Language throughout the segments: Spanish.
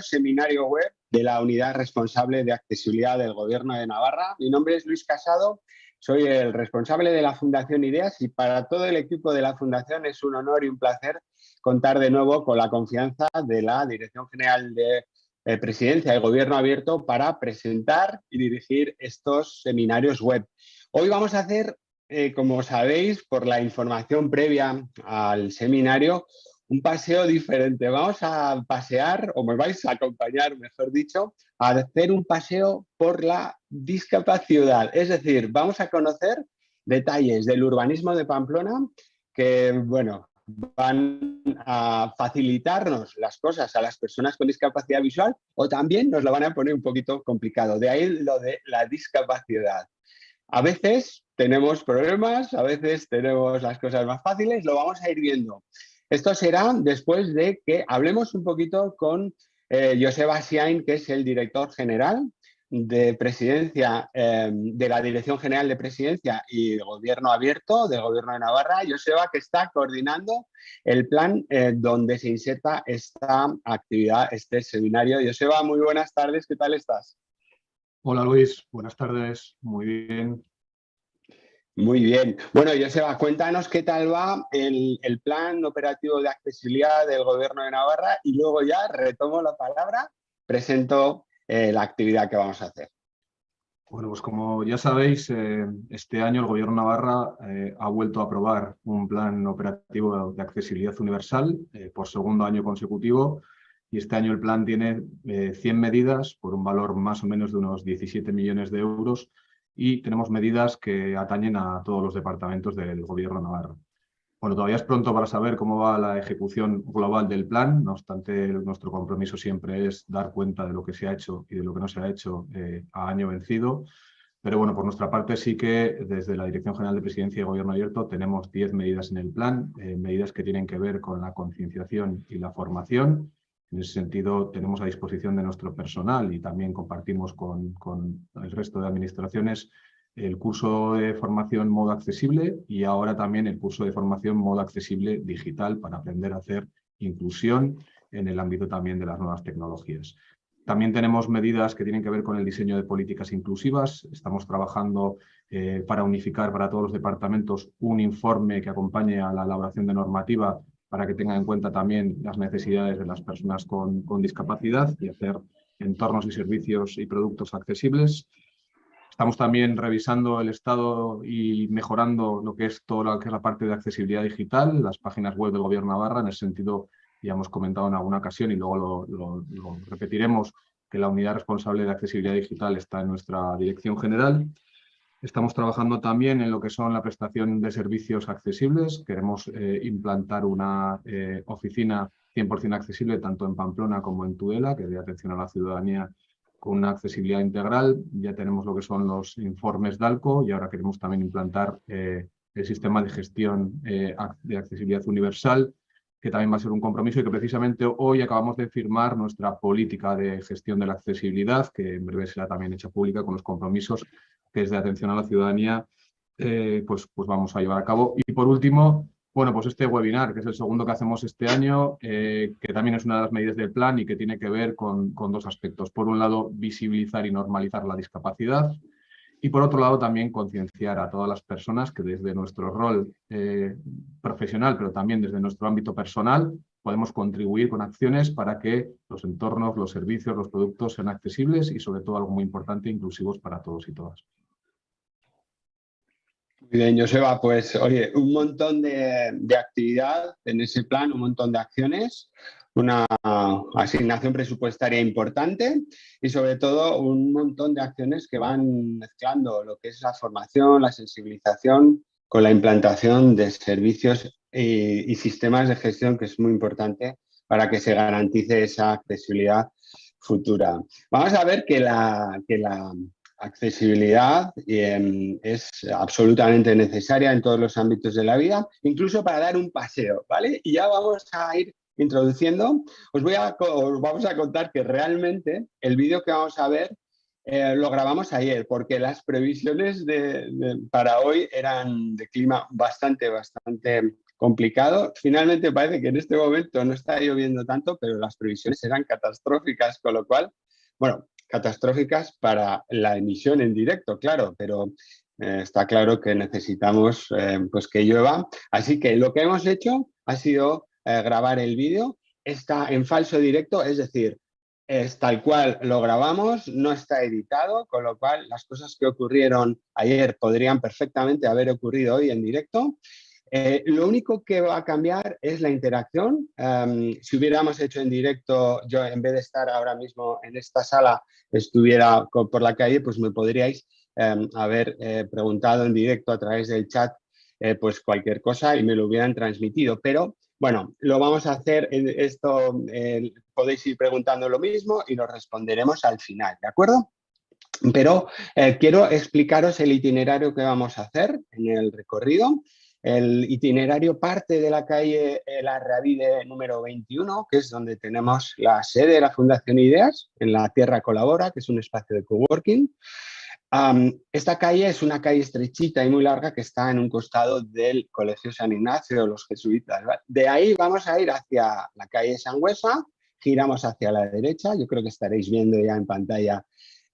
seminario web de la unidad responsable de accesibilidad del Gobierno de Navarra. Mi nombre es Luis Casado, soy el responsable de la Fundación Ideas y para todo el equipo de la Fundación es un honor y un placer contar de nuevo con la confianza de la Dirección General de eh, Presidencia y Gobierno Abierto para presentar y dirigir estos seminarios web. Hoy vamos a hacer, eh, como sabéis, por la información previa al seminario, un paseo diferente. Vamos a pasear, o me vais a acompañar, mejor dicho, a hacer un paseo por la discapacidad. Es decir, vamos a conocer detalles del urbanismo de Pamplona que, bueno, van a facilitarnos las cosas a las personas con discapacidad visual o también nos lo van a poner un poquito complicado. De ahí lo de la discapacidad. A veces tenemos problemas, a veces tenemos las cosas más fáciles, lo vamos a ir viendo. Esto será después de que hablemos un poquito con eh, Joseba Siain, que es el director general de presidencia, em, de la Dirección General de Presidencia y Gobierno Abierto del Gobierno de Navarra, Joseba, que está coordinando el plan eh, donde se inserta esta actividad, este seminario. Joseba, muy buenas tardes, ¿qué tal estás? Hola Luis, buenas tardes, muy bien, muy bien. Bueno, Joseba, cuéntanos qué tal va el, plan operativo de accesibilidad del Gobierno de Navarra y luego ya retomo la palabra, presento eh, la actividad que vamos a hacer. Bueno, pues como ya sabéis, eh, este año el Gobierno de Navarra eh, ha vuelto a aprobar un plan operativo de accesibilidad universal por segundo año consecutivo y este año el plan tiene 100 medidas por un valor más o menos de unos 17 millones de euros y tenemos medidas que atañen a todos los departamentos del Gobierno navarro. Bueno, todavía es pronto para saber cómo va la ejecución global del plan, no obstante nuestro compromiso siempre es dar cuenta de lo que se ha hecho y de lo que no se ha hecho eh, a año vencido. Pero bueno, por nuestra parte sí que desde la Dirección General de Presidencia y Gobierno Abierto tenemos 10 medidas en el plan, eh, medidas que tienen que ver con la concienciación y la formación, en ese sentido, tenemos a disposición de nuestro personal y también compartimos con, el resto de administraciones el curso de formación modo accesible y ahora también el curso de formación modo accesible digital para aprender a hacer inclusión en el ámbito también de las nuevas tecnologías. También tenemos medidas que tienen que ver con el diseño de políticas inclusivas. Estamos trabajando eh, para unificar para todos los departamentos un informe que acompañe a la elaboración de normativa para que tengan en cuenta también las necesidades de las personas con, discapacidad y hacer entornos y servicios y productos accesibles. Estamos también revisando el estado y mejorando lo que es toda la, que es la parte de accesibilidad digital, las páginas web del Gobierno Navarra, en ese sentido ya hemos comentado en alguna ocasión y luego lo, lo repetiremos, que la unidad responsable de accesibilidad digital está en nuestra dirección general. Estamos trabajando también en lo que son la prestación de servicios accesibles. Queremos eh, implantar una eh, oficina 100% accesible tanto en Pamplona como en Tudela, que dé atención a la ciudadanía con una accesibilidad integral. Ya tenemos lo que son los informes DALCO y ahora queremos también implantar eh, el sistema de gestión de accesibilidad universal, que también va a ser un compromiso y que precisamente hoy acabamos de firmar nuestra política de gestión de la accesibilidad, que en breve será también hecha pública con los compromisos que es de atención a la ciudadanía, eh, pues, pues vamos a llevar a cabo. Y por último, bueno, pues este webinar, que es el segundo que hacemos este año, eh, que también es una de las medidas del plan y que tiene que ver con, con, dos aspectos. Por un lado, visibilizar y normalizar la discapacidad y por otro lado también concienciar a todas las personas que desde nuestro rol eh, profesional, pero también desde nuestro ámbito personal, podemos contribuir con acciones para que los entornos, los servicios, los productos sean accesibles y sobre todo algo muy importante, inclusivos para todos y todas. Muy bien, Joseba, pues oye, un montón de, de actividad en ese plan, un montón de acciones una asignación presupuestaria importante y sobre todo un montón de acciones que van mezclando lo que es la formación, la sensibilización con la implantación de servicios y, sistemas de gestión que es muy importante para que se garantice esa accesibilidad futura. Vamos a ver que la, que la accesibilidad em, es absolutamente necesaria en todos los ámbitos de la vida, incluso para dar un paseo, ¿vale? Y ya vamos a ir introduciendo, os, voy a, vamos a contar que realmente el vídeo que vamos a ver eh, lo grabamos ayer, porque las previsiones de, para hoy eran de clima bastante, bastante complicado. Finalmente parece que en este momento no está lloviendo tanto, pero las previsiones serán catastróficas, con lo cual, bueno, catastróficas para la emisión en directo, claro, pero eh, está claro que necesitamos eh, pues que llueva. Así que lo que hemos hecho ha sido eh, grabar el vídeo. Está en falso directo, es decir, es tal cual lo grabamos, no está editado, con lo cual las cosas que ocurrieron ayer podrían perfectamente haber ocurrido hoy en directo. Eh, lo único que va a cambiar es la interacción. Em, si hubiéramos hecho en directo, yo en vez de estar ahora mismo en esta sala, estuviera por la calle, pues me podríais em, haber eh, preguntado en directo a través del chat eh, pues cualquier cosa y me lo hubieran transmitido. Pero bueno, lo vamos a hacer, esto podéis ir preguntando lo mismo y lo responderemos al final, ¿de acuerdo? Pero quiero explicaros el itinerario que vamos a hacer en el recorrido. El itinerario parte de la calle La Ravide número 21, que es donde tenemos la sede de la Fundación Ideas, en la Tierra Colabora, que es un espacio de coworking. esta calle es una calle estrechita y muy larga que está en un costado del Colegio San Ignacio de los Jesuitas. De ahí vamos a ir hacia la calle Sangüesa, giramos hacia la derecha, yo creo que estaréis viendo ya en pantalla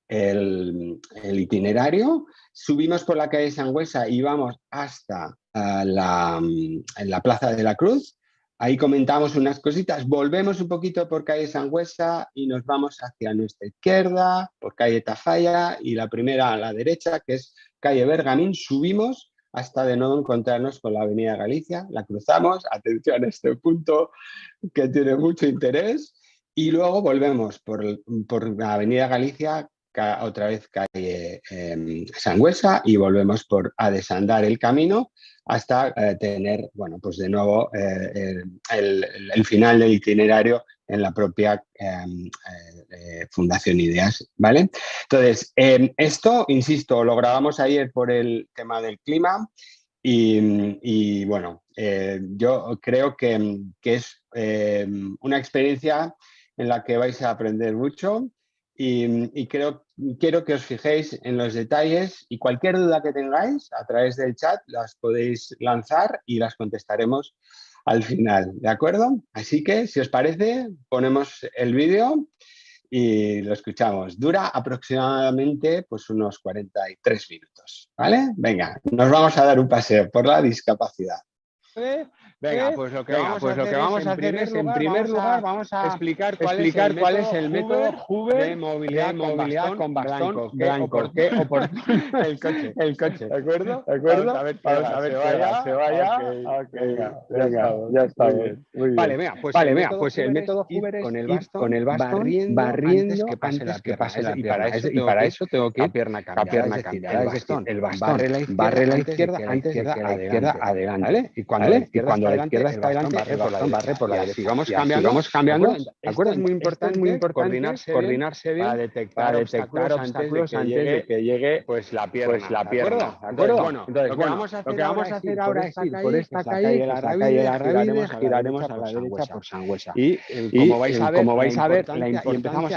el, itinerario, subimos por la calle Sangüesa y vamos hasta la, en la Plaza de la Cruz, ahí comentamos unas cositas, volvemos un poquito por calle Sangüesa y nos vamos hacia nuestra izquierda, por calle Tafalla y la primera a la derecha, que es calle Bergamín, subimos hasta de nuevo encontrarnos con la avenida Galicia, la cruzamos, atención a este punto que tiene mucho interés, y luego volvemos por, por la avenida Galicia otra vez calle eh, Sangüesa y volvemos por a desandar el camino hasta eh, tener, bueno, pues de nuevo eh, el, final del itinerario en la propia em, eh, Fundación Ideas, ¿vale? Entonces, em, esto, insisto, lo grabamos ayer por el tema del clima y, bueno, yo creo que, que es em, una experiencia en la que vais a aprender mucho y, creo, quiero que os fijéis en los detalles y cualquier duda que tengáis a través del chat las podéis lanzar y las contestaremos al final, ¿de acuerdo? Así que, si os parece, ponemos el vídeo y lo escuchamos. Dura aproximadamente pues, unos 43 minutos, ¿vale? Venga, nos vamos a dar un paseo por la discapacidad. Venga, pues lo que vamos, pues a, hacer vamos a hacer es, en primer lugar, vamos a explicar cuál, explicar cuál es el método Hoover de movilidad, movilidad con bastón, blanco. ¿Qué el coche. El coche. ¿De acuerdo? ¿De acuerdo? Vamos a ver, vamos a ver se, vaya, se vaya. Okay. venga, ya está bien. Muy bien. Vale, venga, pues, vale, el, método pues el método Hoover es con el bastón, con el bastón barriendo, barriendo que pase la que pase la y para eso y para eso tengo que ir a pierna cambiada, el bastón, el bastón barre la izquierda antes de que la izquierda adelante. Y cuando la izquierda la izquierda está adelante, barre por la derecha. Vamos cambiando. Es muy importante, muy importante coordinarse, coordinarse bien para detectar, detectar obstáculos antes de que llegue pues la pierna, pues la pierna, ¿de acuerdo? Bueno, entonces, lo que vamos a hacer, ahora es ir por esta calle, la calle la giraremos a la derecha por Sangüesa. Y como vais a ver, como vais a ver, y empezamos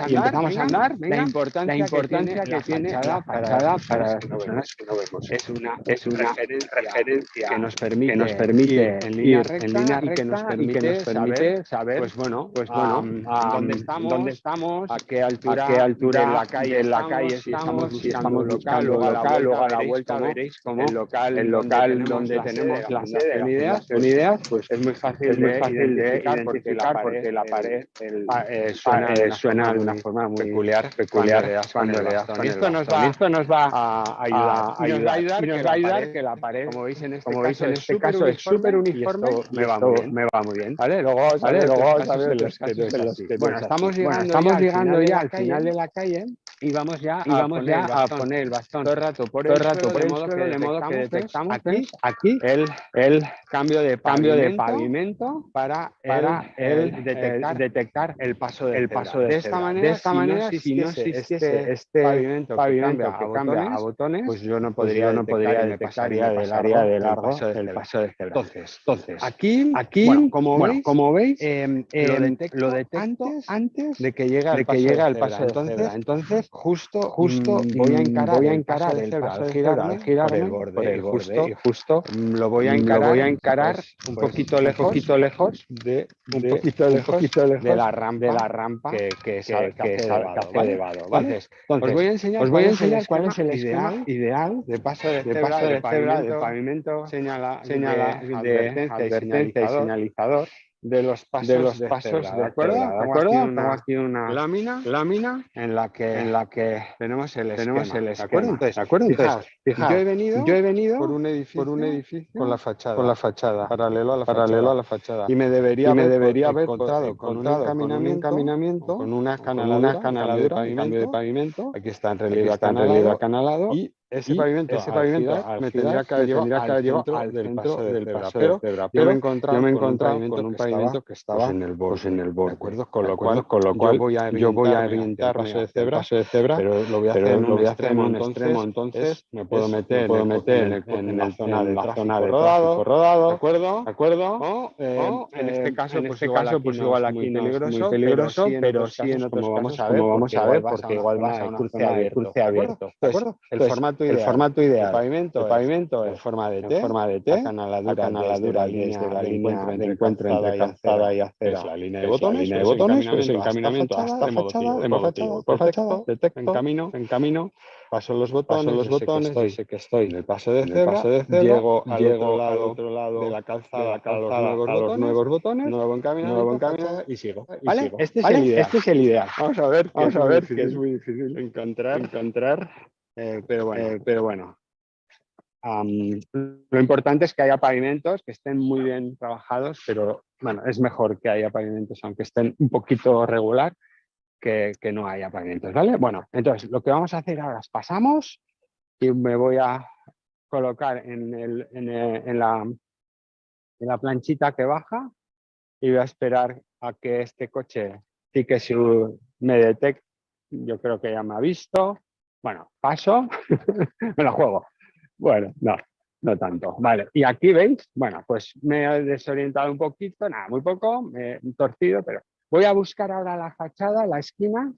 a andar, la importancia que tiene la fachada para las personas que no vemos. Es una referencia que nos permite ir en línea recta y que nos permite, saber, saber, pues bueno, pues bueno, dónde estamos, dónde estamos, a qué altura, a qué altura de la calle, en la calle si estamos, si estamos local, luego a la vuelta veréis el local, el local donde tenemos la sede de ideas, ideas, pues es muy fácil, es muy fácil de identificar porque la pared suena de una forma muy peculiar, peculiar cuando le das esto nos va, esto nos va a ayudar, y nos va a ayudar que la pared, como veis en este, este caso, es súper uniforme me va, muy bien. me va muy bien. ¿Vale? Luego, ¿vale? Luego los, Bueno, estamos llegando, estamos llegando ya al final de la calle y vamos ya, y vamos ya a poner el bastón. Todo el rato por el, rato por de, modo que, de modo que detectamos aquí, aquí. el, el cambio de cambio de pavimento para, para el, detectar, detectar el paso del el paso de, esta manera de esta manera si no existiese este, este pavimento, pavimento que, cambia, a botones pues yo no podría no podría detectar del área de largo el paso de entonces entonces aquí aquí como veis como veis lo detecto antes de que llegue al paso de entonces Entonces, justo, justo mm, voy a encarar, voy a encarar el paso de cebra al girar por el borde, por el borde, y justo mm, lo voy a encarar, voy a encarar pues, un pues, poquito lejos, un poquito lejos de, un de, poquito lejos, un poquito lejos de la rampa, de la rampa que, que, que, que, hace elevado, ¿vale? Entonces, os voy a enseñar, os voy a enseñar cuál es el ideal, ideal de paso de cebra, de pavimento, señala, señala de advertencia y señalizador de los pasos de, los pasos, ¿de acuerdo? ¿De acuerdo? Tengo aquí una lámina, lámina en la que en la que tenemos el tenemos el esquema. ¿De acuerdo? Entonces, ¿de acuerdo? Entonces, fijaos, yo he venido yo he venido por un edificio por un edificio con la fachada con la fachada paralelo a la paralelo fachada, a la fachada y me debería y me debería haber encontrado con, un encaminamiento, con una escaladura, con una de cambio de pavimento aquí está en relieve acanalado y ese pavimento, ese pavimento me tendría que haber llevado al del paso de cebra. Pero, yo me he encontrado con un pavimento que estaba en el borde. En el borde. ¿De acuerdo? Con lo cual, con lo cual yo voy a orientar paso de cebra, paso de cebra, pero lo voy a hacer, en un extremo, entonces me puedo meter, puedo meter en la zona de tráfico rodado, rodado, ¿de acuerdo? ¿De acuerdo? en este caso, pues igual pues aquí no es muy peligroso, pero sí en otros casos, como vamos a ver, porque igual vas a un cruce abierto. ¿De acuerdo? El formato el formato ideal. El pavimento, el pavimento es, forma de T, forma de T, la canaladura, la canaladura desde la línea de encuentro entre calzada y acera, la línea de botones, línea de botones, pues encaminamiento hasta motivo, perfecto, detecto, en camino, en camino, paso los botones, los botones, sé que estoy en el paso de cebra, llego al otro lado de la calzada, a los nuevos botones, nuevo encaminamiento, y sigo. ¿Vale? Este, este es el ideal. Vamos a ver, vamos a ver que es muy difícil encontrar, encontrar eh, pero bueno, eh, pero bueno. lo importante es que haya pavimentos que estén muy bien trabajados, pero bueno, es mejor que haya pavimentos, aunque estén un poquito regular, que, que no haya pavimentos, ¿vale? Bueno, entonces lo que vamos a hacer ahora es pasamos y me voy a colocar en, el, en, en, la, en la planchita que baja y voy a esperar a que este coche sí que si me detecte, yo creo que ya me ha visto, bueno, paso, me la juego. Bueno, no, no tanto. Vale, y aquí veis, bueno, pues me he desorientado un poquito, nada, muy poco, me he torcido, pero voy a buscar ahora la fachada, la esquina,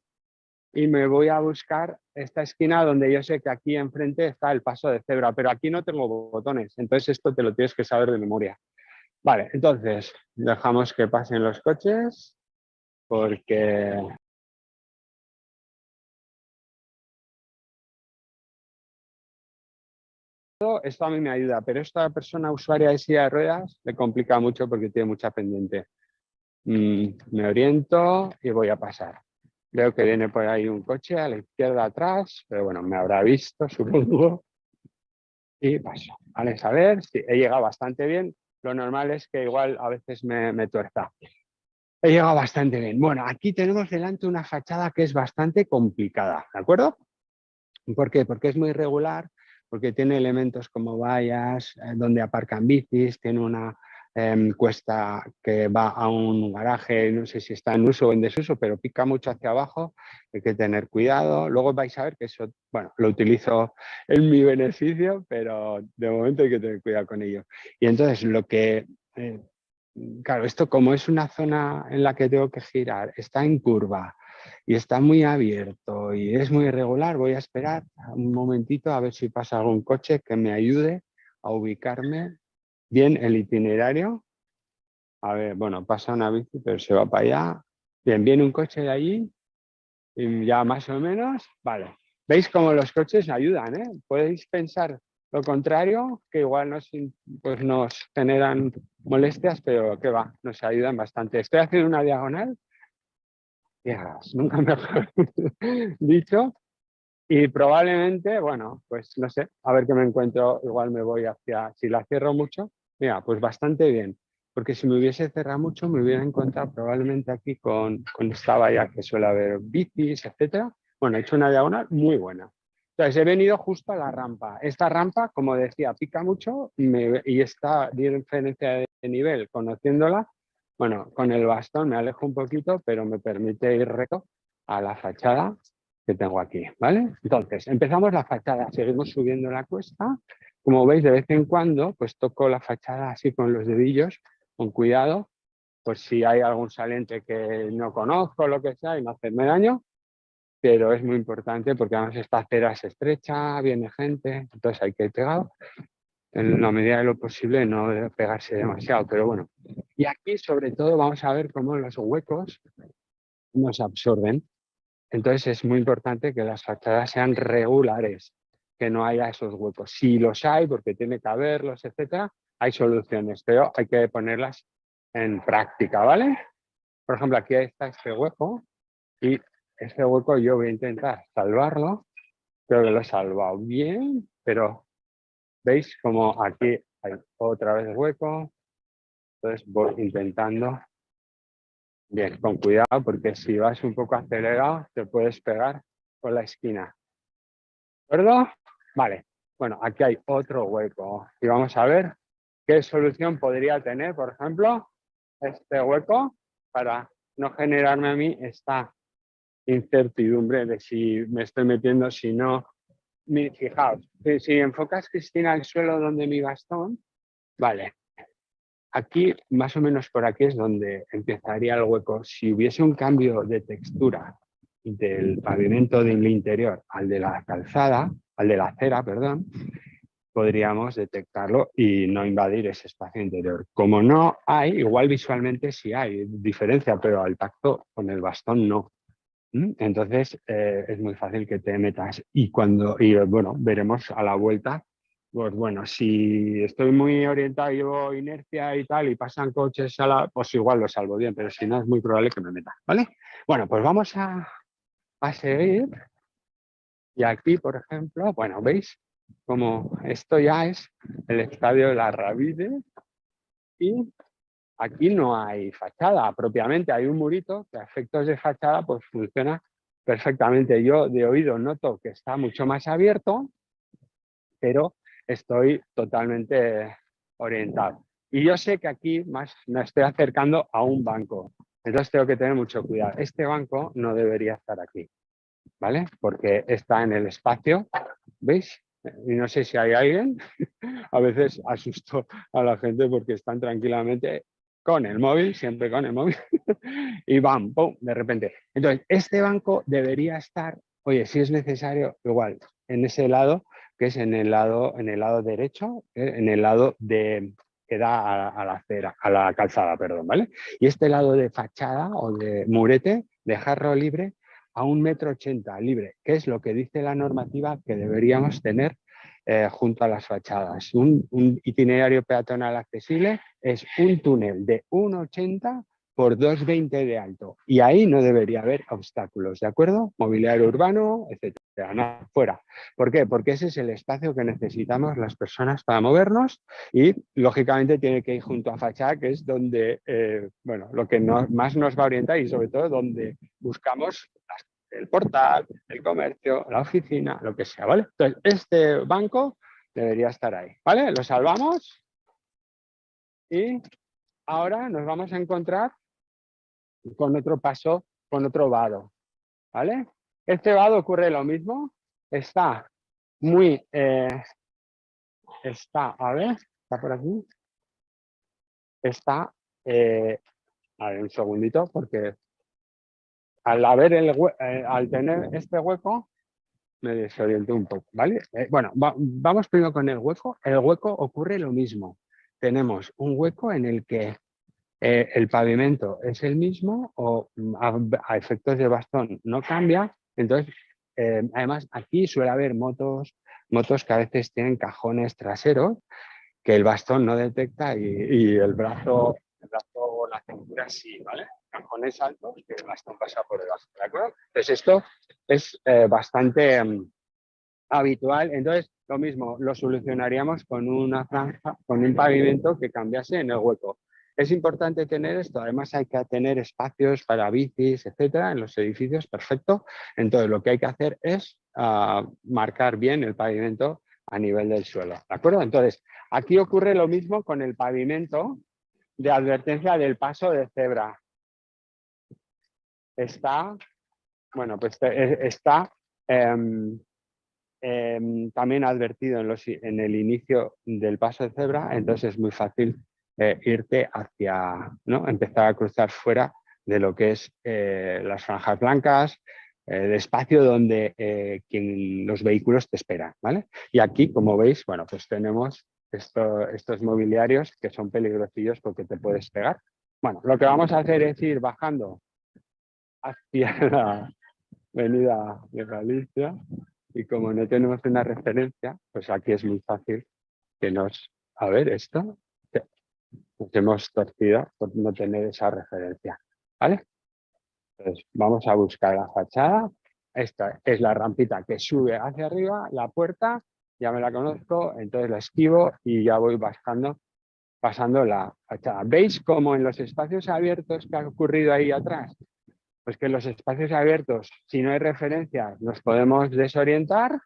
y me voy a buscar esta esquina donde yo sé que aquí enfrente está el paso de cebra, pero aquí no tengo botones, entonces esto te lo tienes que saber de memoria. Vale, entonces dejamos que pasen los coches, porque esto a mí me ayuda, pero esta persona usuaria de silla de ruedas le complica mucho porque tiene mucha pendiente. Mm, me oriento y voy a pasar. Veo que viene por ahí un coche a la izquierda atrás, pero bueno, me habrá visto, supongo. Y paso. Vale, a ver si he llegado bastante bien. Lo normal es que igual a veces me, me tuerza. He llegado bastante bien. Bueno, aquí tenemos delante una fachada que es bastante complicada, ¿de acuerdo? ¿Por qué? Porque es muy irregular, porque tiene elementos como vallas, eh, donde aparcan bicis, tiene una em, cuesta que va a un garaje, no sé si está en uso o en desuso, pero pica mucho hacia abajo, hay que tener cuidado. Luego vais a ver que eso, bueno, lo utilizo en mi beneficio, pero de momento hay que tener cuidado con ello. Y entonces lo que, eh, claro, esto como es una zona en la que tengo que girar, está en curva, y está muy abierto y es muy irregular, voy a esperar un momentito a ver si pasa algún coche que me ayude a ubicarme bien el itinerario. A ver, bueno, pasa una bici, pero se va para allá. Bien, viene un coche de allí y ya más o menos, vale. ¿Veis cómo los coches ayudan? Eh? Podéis pensar lo contrario, que igual nos, pues nos generan molestias, pero que va, nos ayudan bastante. Estoy haciendo una diagonal nunca mejor dicho. Y probablemente, bueno, pues no sé, a ver qué me encuentro, igual me voy hacia, si la cierro mucho, mira, pues bastante bien, porque si me hubiese cerrado mucho me hubiera encontrado probablemente aquí con, con esta valla que suele haber bicis, etcétera. Bueno, he hecho una diagonal muy buena. Entonces he venido justo a la rampa. Esta rampa, como decía, pica mucho y esta diferencia de nivel, conociéndola, bueno, con el bastón me alejo un poquito, pero me permite ir recto a la fachada que tengo aquí, ¿vale? Entonces, empezamos la fachada, seguimos subiendo la cuesta. Como veis, de vez en cuando, pues toco la fachada así con los dedillos, con cuidado, por si hay algún saliente que no conozco, lo que sea, y no hacerme daño. pero es muy importante porque además esta acera es estrecha, viene gente, entonces hay que ir pegado. En la medida de lo posible no pegarse demasiado, pero bueno. Y aquí sobre todo vamos a ver cómo los huecos nos absorben. Entonces es muy importante que las fachadas sean regulares, que no haya esos huecos. Si los hay, porque tiene que haberlos, etcétera, hay soluciones, pero hay que ponerlas en práctica, ¿vale? Por ejemplo, aquí está este hueco y este hueco yo voy a intentar salvarlo. Creo que lo he salvado bien, pero veis como aquí hay otra vez hueco. Entonces voy intentando. Bien, con cuidado porque si vas un poco acelerado te puedes pegar con la esquina. ¿De acuerdo? Vale. Bueno, aquí hay otro hueco y vamos a ver qué solución podría tener, por ejemplo, este hueco para no generarme a mí esta incertidumbre de si me estoy metiendo, si no. Fijaos, si, enfocas, Cristina, al suelo donde mi bastón, vale, aquí, más o menos por aquí es donde empezaría el hueco. Si hubiese un cambio de textura del pavimento del interior al de la calzada, al de la acera, perdón, podríamos detectarlo y no invadir ese espacio interior. Como no hay, igual visualmente sí hay diferencia, pero al tacto con el bastón no. ¿Mm? Entonces eh, es muy fácil que te metas y cuando, y bueno, veremos a la vuelta, pues bueno, si estoy muy orientado, llevo inercia y tal y pasan coches a la, pues igual lo salvo bien, pero si no es muy probable que me meta, ¿vale? Bueno, pues vamos a, a seguir y aquí, por ejemplo, bueno, ¿veis? Como esto ya es el estadio de la Ravide y Aquí no hay fachada propiamente, hay un murito que a efectos de fachada pues funciona perfectamente. Yo de oído noto que está mucho más abierto, pero estoy totalmente orientado. Y yo sé que aquí más me estoy acercando a un banco. Entonces tengo que tener mucho cuidado. Este banco no debería estar aquí, ¿vale? Porque está en el espacio, ¿veis? Y no sé si hay alguien, a veces asusto a la gente porque están tranquilamente con el móvil, siempre con el móvil, y bam, pum, de repente. Entonces, este banco debería estar, oye, si es necesario, igual, en ese lado, que es en el lado, en el lado derecho, eh, en el lado de que da a, la acera, a la calzada, perdón, ¿vale? Y este lado de fachada o de murete, dejarlo libre a un metro ochenta libre, que es lo que dice la normativa que deberíamos tener eh, junto a las fachadas. Un, itinerario peatonal accesible es un túnel de 1,80 por 2,20 de alto. Y ahí no debería haber obstáculos, ¿de acuerdo? Mobiliario urbano, etcétera, no, fuera. ¿Por qué? Porque ese es el espacio que necesitamos las personas para movernos y, lógicamente, tiene que ir junto a fachada, que es donde, eh, bueno, lo que más nos va a orientar y, sobre todo, donde buscamos las el portal, el comercio, la oficina, lo que sea, ¿vale? Entonces, este banco debería estar ahí, ¿vale? Lo salvamos y ahora nos vamos a encontrar con otro paso, con otro vado, ¿vale? Este vado ocurre lo mismo, está muy, eh, está, a ver, está por aquí, está, eh, a ver un segundito porque al, haber el, eh, al tener este hueco, me desorienté un poco, ¿vale? Eh, bueno, vamos primero con el hueco. El hueco ocurre lo mismo. Tenemos un hueco en el que eh, el pavimento es el mismo o mm, a, efectos de bastón no cambia. Entonces, además aquí suele haber motos, motos que a veces tienen cajones traseros que el bastón no detecta y, el brazo, el brazo o la cintura sí, ¿vale? Cajones altos que el bastón por debajo, ¿de acuerdo? Entonces esto es eh, bastante mm, habitual, entonces lo mismo, lo solucionaríamos con una franja, con un pavimento que cambiase en el hueco. Es importante tener esto, además hay que tener espacios para bicis, etcétera, en los edificios, perfecto. Entonces lo que hay que hacer es ah, marcar bien el pavimento a nivel del suelo, ¿de acuerdo? Entonces, aquí ocurre lo mismo con el pavimento de advertencia del paso de cebra está, bueno, pues eh, está em, em, también advertido en, los, en, el inicio del paso de cebra, entonces es muy fácil eh, irte hacia, ¿no? empezar a cruzar fuera de lo que es eh, las franjas blancas, de espacio donde los vehículos te esperan, ¿vale? Y aquí, como veis, bueno, pues tenemos estos mobiliarios que son peligrosillos porque te puedes pegar. Bueno, lo que vamos a hacer es ir bajando hacia la avenida de Galicia y como no tenemos una referencia, pues aquí es muy fácil que nos... A ver, esto nos hemos torcido por no tener esa referencia. ¿Vale? Entonces vamos a buscar la fachada. Esta es la rampita que sube hacia arriba, la puerta, ya me la conozco, entonces la esquivo y ya voy bajando, pasando la fachada. ¿Veis cómo en los espacios abiertos que ha ocurrido ahí atrás? Pues que en los espacios abiertos, si no hay referencias, nos podemos desorientar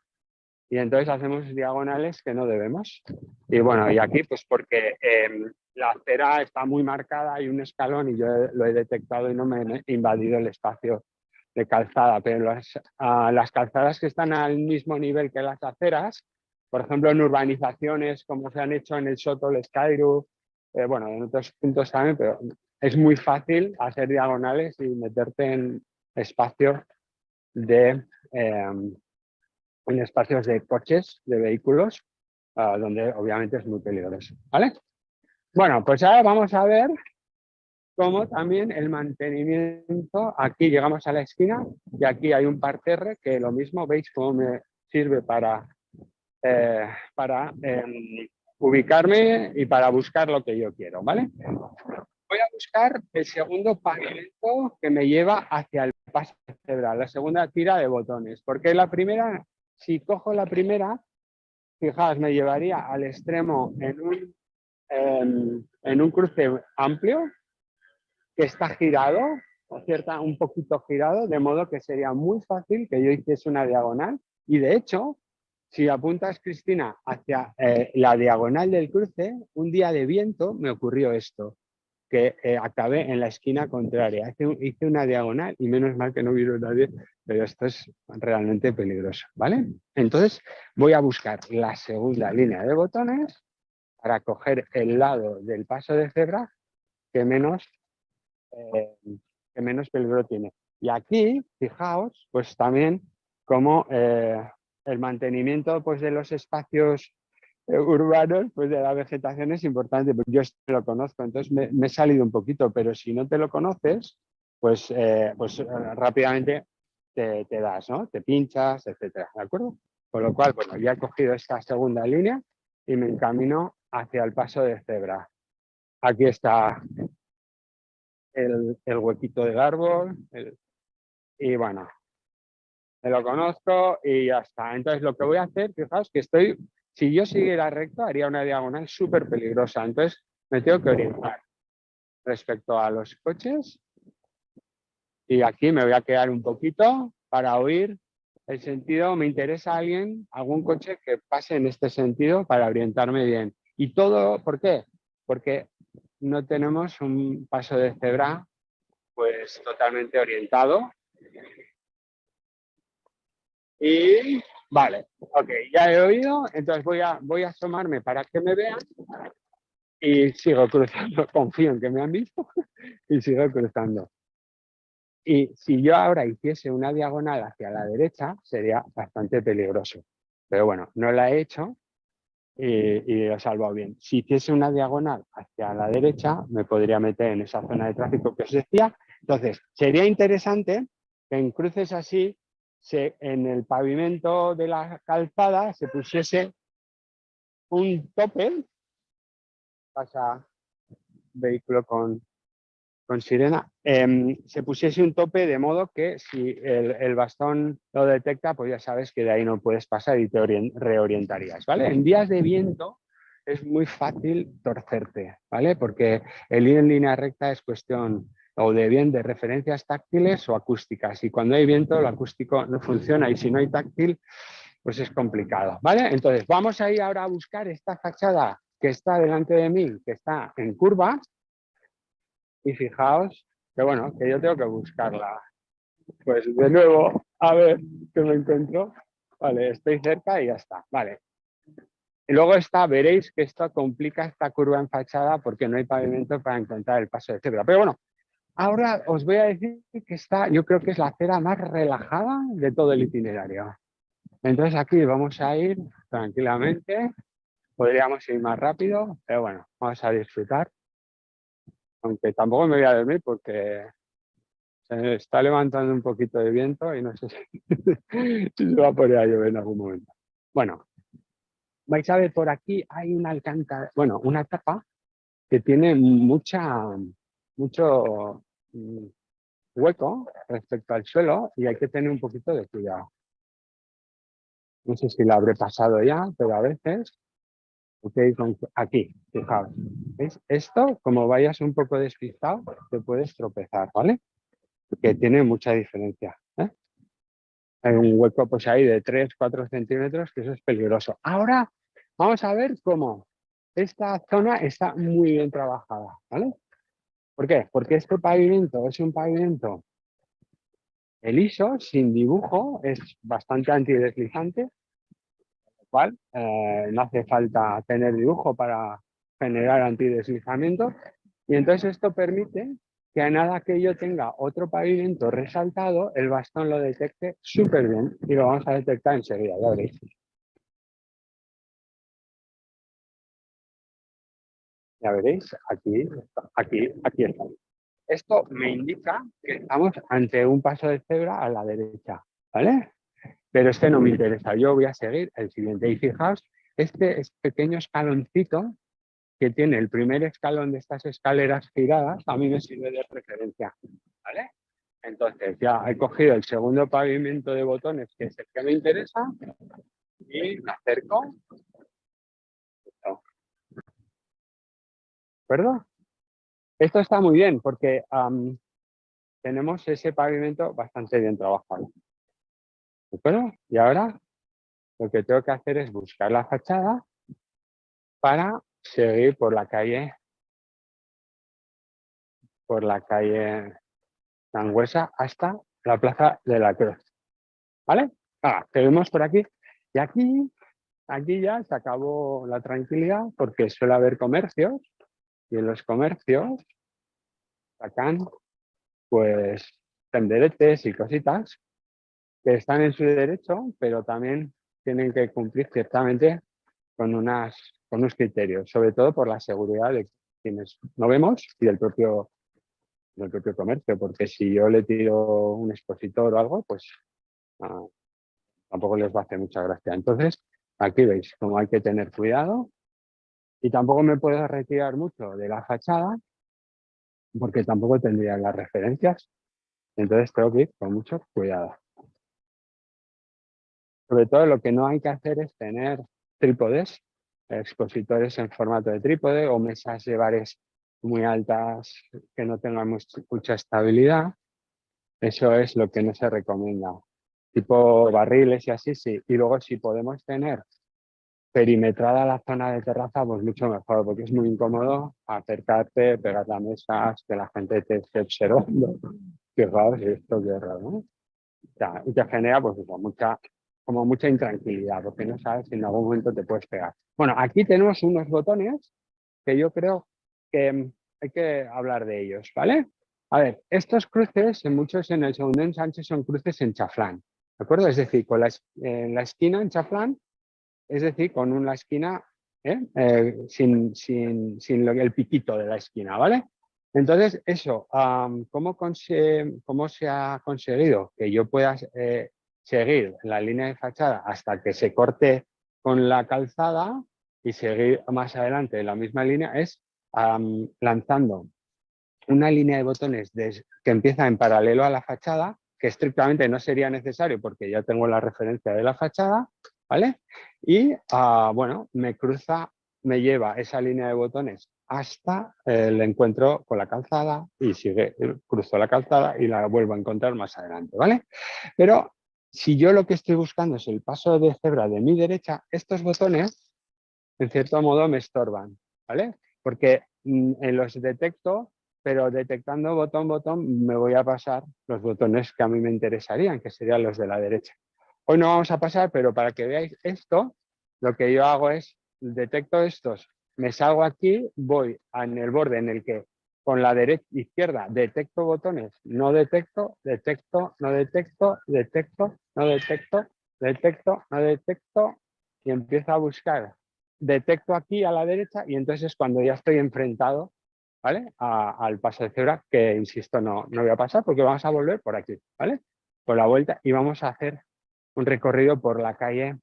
y entonces hacemos diagonales que no debemos. Y bueno, y aquí pues porque em, la acera está muy marcada, hay un escalón y yo lo he detectado y no me he invadido el espacio de calzada, pero las, ah, las calzadas que están al mismo nivel que las aceras, por ejemplo en urbanizaciones como se han hecho en el Soto, el Skyru, eh, bueno, en otros puntos también, pero es muy fácil hacer diagonales y meterte en espacios de em, en espacios de coches, de vehículos, ah, donde obviamente es muy peligroso. ¿vale? Bueno, pues ahora vamos a ver cómo también el mantenimiento, aquí llegamos a la esquina y aquí hay un parterre que lo mismo, veis cómo me sirve para, eh, para em, ubicarme y para buscar lo que yo quiero, ¿vale? Voy a buscar el segundo pavimento que me lleva hacia el paso cerebral, la segunda tira de botones, porque la primera, si cojo la primera, fijaos, me llevaría al extremo en un, em, en un cruce amplio que está girado, o un poquito girado, de modo que sería muy fácil que yo hiciese una diagonal. Y de hecho si apuntas, Cristina, hacia eh, la diagonal del cruce, un día de viento me ocurrió esto que eh, acabé en la esquina contraria. Hice, una diagonal y menos mal que no vieron nadie, pero esto es realmente peligroso, ¿vale? Entonces voy a buscar la segunda línea de botones para coger el lado del paso de cebra que menos, eh, que menos peligro tiene. Y aquí, fijaos, pues también como eh, el mantenimiento pues, de los espacios urbanos, pues de la vegetación es importante, porque yo lo conozco, entonces me, he salido un poquito, pero si no te lo conoces, pues, eh, pues eh, rápidamente te, das, ¿no? Te pinchas, etcétera, ¿de acuerdo? Con lo cual, bueno, ya he cogido esta segunda línea y me encamino hacia el paso de cebra. Aquí está el, huequito del árbol, y bueno, me lo conozco y ya está. Entonces lo que voy a hacer, fijaos que estoy si yo siguiera recto, haría una diagonal súper peligrosa. Entonces, me tengo que orientar respecto a los coches. Y aquí me voy a quedar un poquito para oír el sentido. Me interesa alguien, algún coche que pase en este sentido para orientarme bien. Y todo, ¿por qué? Porque no tenemos un paso de cebra pues totalmente orientado. Y Vale, ok, ya he oído, entonces voy a, voy a asomarme para que me vean y sigo cruzando, confío en que me han visto y sigo cruzando. Y si yo ahora hiciese una diagonal hacia la derecha, sería bastante peligroso. Pero bueno, no la he hecho y, y he salvado bien. Si hiciese una diagonal hacia la derecha, me podría meter en esa zona de tráfico que os decía. Entonces, sería interesante que en cruces así en el pavimento de la calzada se pusiese un tope, pasa vehículo con, con sirena, em, se pusiese un tope de modo que si el, bastón lo detecta, pues ya sabes que de ahí no puedes pasar y te reorientarías, ¿vale? En días de viento es muy fácil torcerte, ¿vale? Porque el ir en línea recta es cuestión o de bien de referencias táctiles o acústicas. Y cuando hay viento, lo acústico no funciona y si no hay táctil, pues es complicado. ¿vale? Entonces, vamos a ir ahora a buscar esta fachada que está delante de mí, que está en curva. Y fijaos que, bueno, que yo tengo que buscarla. Pues de nuevo, a ver qué me encuentro. Vale, estoy cerca y ya está. Vale. Y luego está, veréis que esto complica esta curva en fachada porque no hay pavimento para encontrar el paso de cebra. Pero bueno, Ahora os voy a decir que está, yo creo que es la acera más relajada de todo el itinerario. Entonces aquí vamos a ir tranquilamente. Podríamos ir más rápido, pero bueno, vamos a disfrutar. Aunque tampoco me voy a dormir porque se está levantando un poquito de viento y no sé si, se va a poner a llover en algún momento. Bueno, vais a ver por aquí hay una alcántara, bueno, una tapa que tiene mucha, mucho mm, hueco respecto al suelo y hay que tener un poquito de cuidado. No sé si la habré pasado ya, pero a veces, aquí, fijaos, ¿veis? Esto, como vayas un poco despistado, te puedes tropezar, ¿vale? Porque tiene mucha diferencia. ¿eh? Hay un hueco pues ahí de 3, 4 centímetros, que eso es peligroso. Ahora vamos a ver cómo esta zona está muy bien trabajada, ¿vale? ¿Por qué? Porque este pavimento es un pavimento liso, sin dibujo, es bastante antideslizante, lo cual eh, no hace falta tener dibujo para generar antideslizamiento. Y entonces esto permite que a nada que yo tenga otro pavimento resaltado, el bastón lo detecte súper bien y lo vamos a detectar enseguida, ya veréis. Ya veréis, aquí, aquí, aquí está. Esto me indica que estamos ante un paso de cebra a la derecha, ¿vale? Pero este no me interesa, yo voy a seguir el siguiente. Y fijaos, este pequeño escaloncito que tiene el primer escalón de estas escaleras giradas, a mí me sirve de referencia, ¿vale? Entonces ya he cogido el segundo pavimento de botones, que es el que me interesa, y me acerco acuerdo? Esto está muy bien porque tenemos ese pavimento bastante bien trabajado. ¿De acuerdo? Y ahora lo que tengo que hacer es buscar la fachada para seguir por la calle por la calle Sangüesa hasta la Plaza de la Cruz. ¿Vale? Ah, seguimos por aquí. Y aquí, aquí ya se acabó la tranquilidad porque suele haber comercios y en los comercios sacan pues tenderetes y cositas que están en su derecho, pero también tienen que cumplir ciertamente con, unas, con unos criterios, sobre todo por la seguridad de quienes no vemos y del propio, del propio comercio, porque si yo le tiro un expositor o algo, pues ah, tampoco les va a hacer mucha gracia. Entonces, aquí veis cómo hay que tener cuidado y tampoco me puedo retirar mucho de la fachada porque tampoco tendría las referencias. Entonces tengo que ir con mucho cuidado. Sobre todo lo que no hay que hacer es tener trípodes, expositores en formato de trípode o mesas de bares muy altas que no tengan mucha estabilidad. Eso es lo que no se recomienda. Tipo barriles y así, sí. Y luego si podemos tener perimetrada la zona de terraza, pues mucho mejor, porque es muy incómodo acercarte, pegar las mesas, que la gente te esté observando. Fijaos esto, qué raro, ¿no? y te genera, pues mucha, como mucha intranquilidad, porque no sabes si en algún momento te puedes pegar. Bueno, aquí tenemos unos botones que yo creo que hay que hablar de ellos, ¿vale? A ver, estos cruces, en muchos en el segundo ensanche son cruces en chaflán, ¿de acuerdo? Es decir, con la, en la esquina en chaflán es decir, con una esquina ¿eh? Eh, sin, sin, sin el piquito de la esquina, ¿vale? Entonces, eso, ¿cómo, ¿cómo, se ha conseguido que yo pueda eh, seguir la línea de fachada hasta que se corte con la calzada y seguir más adelante en la misma línea? Es lanzando una línea de botones que empieza en paralelo a la fachada, que estrictamente no sería necesario porque ya tengo la referencia de la fachada, ¿vale? Y, ah, bueno, me cruza, me lleva esa línea de botones hasta el encuentro con la calzada y sigue, cruzo la calzada y la vuelvo a encontrar más adelante, ¿vale? Pero si yo lo que estoy buscando es el paso de cebra de mi derecha, estos botones, en cierto modo, me estorban, ¿vale? Porque mm, los detecto, pero detectando botón, botón, me voy a pasar los botones que a mí me interesarían, que serían los de la derecha. Hoy no vamos a pasar, pero para que veáis esto, lo que yo hago es, detecto estos, me salgo aquí, voy en el borde en el que con la derecha izquierda detecto botones, no detecto, detecto, no detecto, detecto, no detecto, detecto, no detecto y empiezo a buscar. Detecto aquí a la derecha y entonces cuando ya estoy enfrentado ¿vale? al paso de cebra, que insisto, no, no voy a pasar porque vamos a volver por aquí, ¿vale? Por la vuelta y vamos a hacer un recorrido por la calle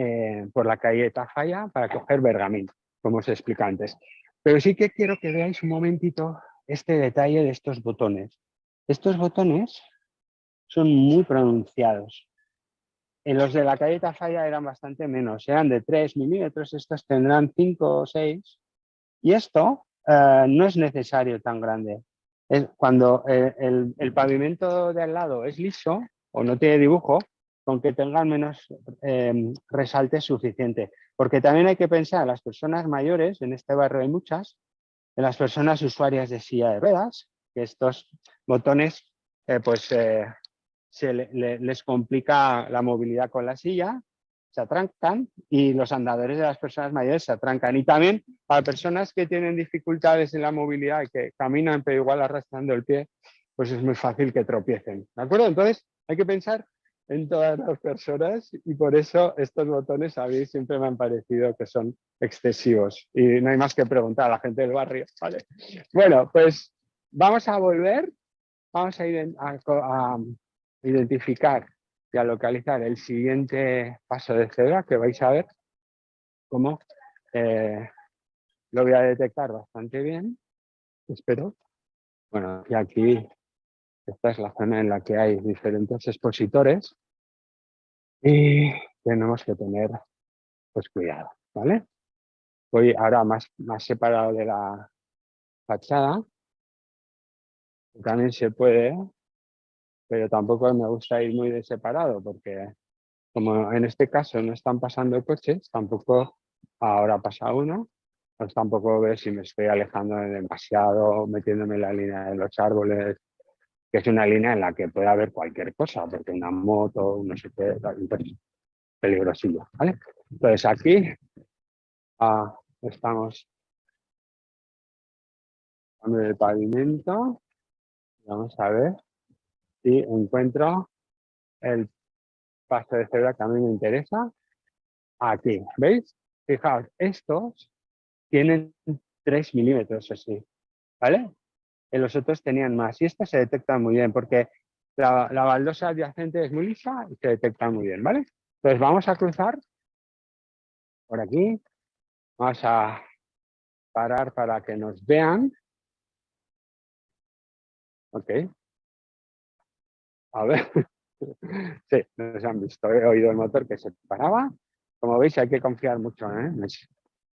eh, por la calle Tafalla para coger Bergamín, como os expliqué antes. Pero sí que quiero que veáis un momentito este detalle de estos botones. Estos botones son muy pronunciados. En los de la calle Tafalla eran bastante menos, eran de 3 milímetros, estos tendrán 5 o 6. Y esto eh, no es necesario tan grande. cuando eh, el, pavimento de al lado es liso o no tiene dibujo, con que tengan menos eh, resalte suficiente. Porque también hay que pensar en las personas mayores, en este barrio hay muchas, en las personas usuarias de silla de ruedas, que estos botones pues se les complica la movilidad con la silla se atrancan y los andadores de las personas mayores se atrancan. Y también para personas que tienen dificultades en la movilidad y que caminan pero igual arrastrando el pie, pues es muy fácil que tropiecen. ¿De acuerdo? Entonces hay que pensar en todas las personas y por eso estos botones a mí siempre me han parecido que son excesivos y no hay más que preguntar a la gente del barrio. ¿vale? Bueno, pues vamos a volver, vamos a, identificar y a localizar el siguiente paso de cebra que vais a ver cómo eh, lo voy a detectar bastante bien, espero. Bueno, y aquí esta es la zona en la que hay diferentes expositores y tenemos que tener pues cuidado, ¿vale? Voy ahora más, más separado de la fachada. También se puede pero tampoco me gusta ir muy de separado porque como en este caso no están pasando coches, tampoco ahora pasa uno, pues tampoco ver si me estoy alejando demasiado, metiéndome en la línea de los árboles, que es una línea en la que puede haber cualquier cosa, porque una moto, no sé qué, peligrosillo, ¿vale? Entonces aquí ah, estamos en el pavimento, vamos a ver y encuentro el paso de cebra que a mí me interesa aquí. ¿Veis? Fijaos, estos tienen 3 milímetros así, ¿vale? En los otros tenían más y estos se detectan muy bien porque la, la baldosa adyacente es muy lisa y se detecta muy bien, ¿vale? Entonces vamos a cruzar por aquí, vamos a parar para que nos vean. Ok, a ver. sí, nos han visto. He oído el motor que se paraba. Como veis, hay que confiar mucho ¿eh?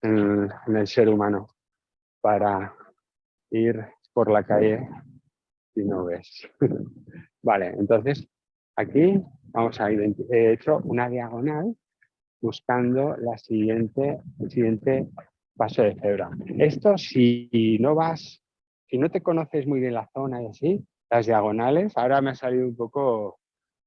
en, el, ser humano para ir por la calle y no ves. vale, entonces aquí vamos a he hecho una diagonal buscando la siguiente, el siguiente paso de cebra. Esto si no vas, si no te conoces muy bien la zona y así, las diagonales, ahora me ha salido un poco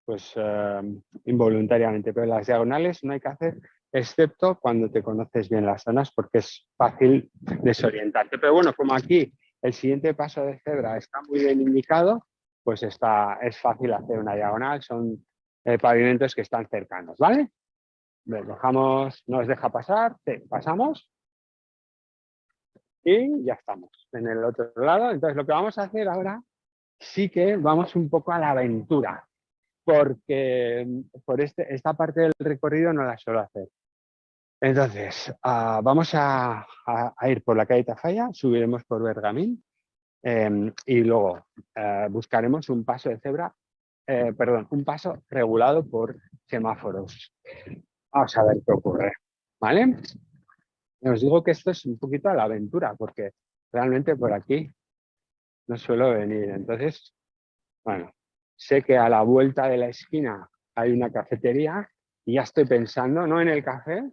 pues em, involuntariamente, pero las diagonales no hay que hacer excepto cuando te conoces bien las zonas porque es fácil desorientarte. Pero bueno, como aquí el siguiente paso de cebra está muy bien indicado, pues está, es fácil hacer una diagonal, son eh, pavimentos que están cercanos, ¿vale? Dejamos, nos deja pasar, pasamos y ya estamos en el otro lado. Entonces lo que vamos a hacer ahora sí que vamos un poco a la aventura, porque por este, esta parte del recorrido no la suelo hacer. Entonces, ah, vamos a, ir por la calle Tafalla, subiremos por Bergamín em, y luego eh, buscaremos un paso de cebra, eh, perdón, un paso regulado por semáforos. Vamos a ver qué ocurre, ¿vale? Os digo que esto es un poquito a la aventura, porque realmente por aquí no suelo venir. Entonces, bueno, sé que a la vuelta de la esquina hay una cafetería y ya estoy pensando, no en el café,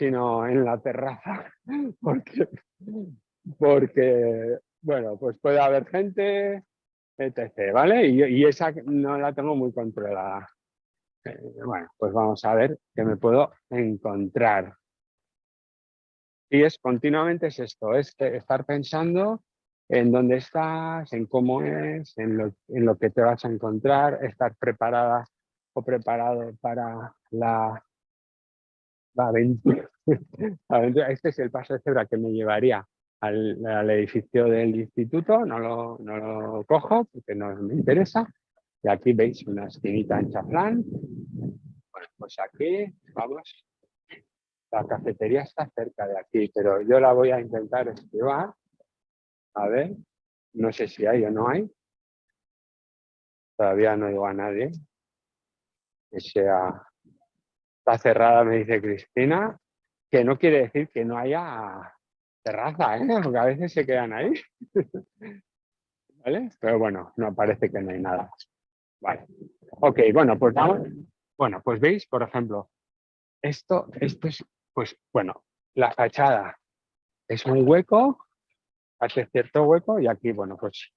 sino en la terraza, porque, porque bueno, pues puede haber gente, etc. ¿Vale? Y, esa no la tengo muy controlada. Eh, bueno, pues vamos a ver qué me puedo encontrar. Y es continuamente es esto, es estar pensando en dónde estás, en cómo es, en lo, en lo que te vas a encontrar, estar preparada o preparado para la, Este es el paso de cebra que me llevaría al, edificio del instituto, no lo, no lo, cojo porque no me interesa. Y aquí veis una esquinita en chaflán. Bueno, pues aquí, vamos. La cafetería está cerca de aquí, pero yo la voy a intentar esquivar. A ver, no sé si hay o no hay. Todavía no digo a nadie que sea... Cerrada, me dice Cristina, que no quiere decir que no haya terraza, ¿eh? porque a veces se quedan ahí. ¿Vale? Pero bueno, no parece que no hay nada. Vale. Ok, bueno, pues. Bueno, pues veis, por ejemplo, esto, esto es, pues bueno, la fachada es un hueco, hace cierto hueco y aquí, bueno, pues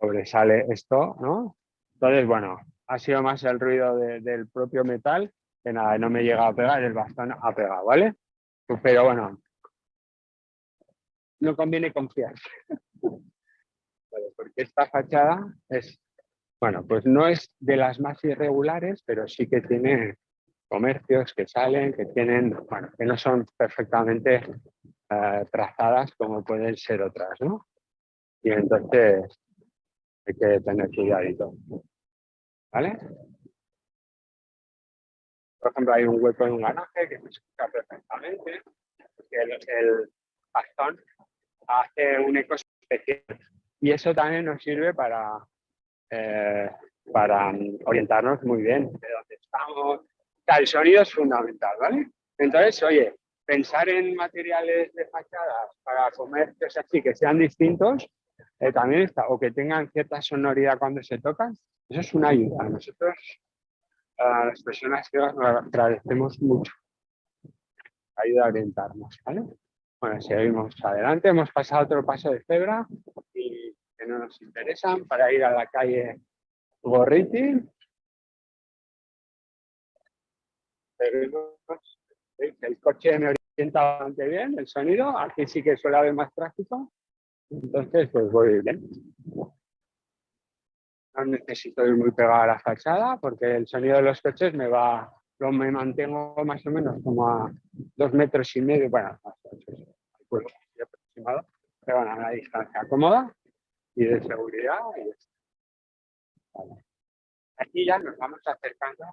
sobresale esto, ¿no? Entonces, bueno, ha sido más el ruido del propio metal que nada, no me llega a pegar, el bastón ha pegado, ¿vale? Pero bueno, no conviene confiar. porque esta fachada es, bueno, pues no es de las más irregulares, pero sí que tiene comercios que salen, que tienen, bueno, que no son perfectamente eh, trazadas como pueden ser otras, ¿no? Y entonces hay que tener cuidadito. ¿Vale? Por ejemplo, hay un hueco en un garaje que se escucha perfectamente, porque el bastón hace un eco especial. Y eso también nos sirve para, eh, para orientarnos muy bien de dónde estamos. el sonido es fundamental, ¿vale? Entonces, oye, pensar en materiales de fachadas para comercios así que sean distintos, eh, también está, o que tengan cierta sonoridad cuando se tocan, eso es una ayuda. Nosotros, a las personas que nos agradecemos mucho. Ayuda a orientarnos, ¿vale? Bueno, seguimos adelante, hemos pasado otro paso de cebra y que no nos interesan para ir a la calle Gorriti. El coche me orienta bastante bien, el sonido, aquí sí que suele haber más tráfico, entonces pues voy bien. No necesito ir muy pegado a la fachada porque el sonido de los coches me va me mantengo más o menos como a dos metros y medio, bueno, aproximado, pero bueno, a una distancia cómoda y de seguridad. Aquí ya nos vamos acercando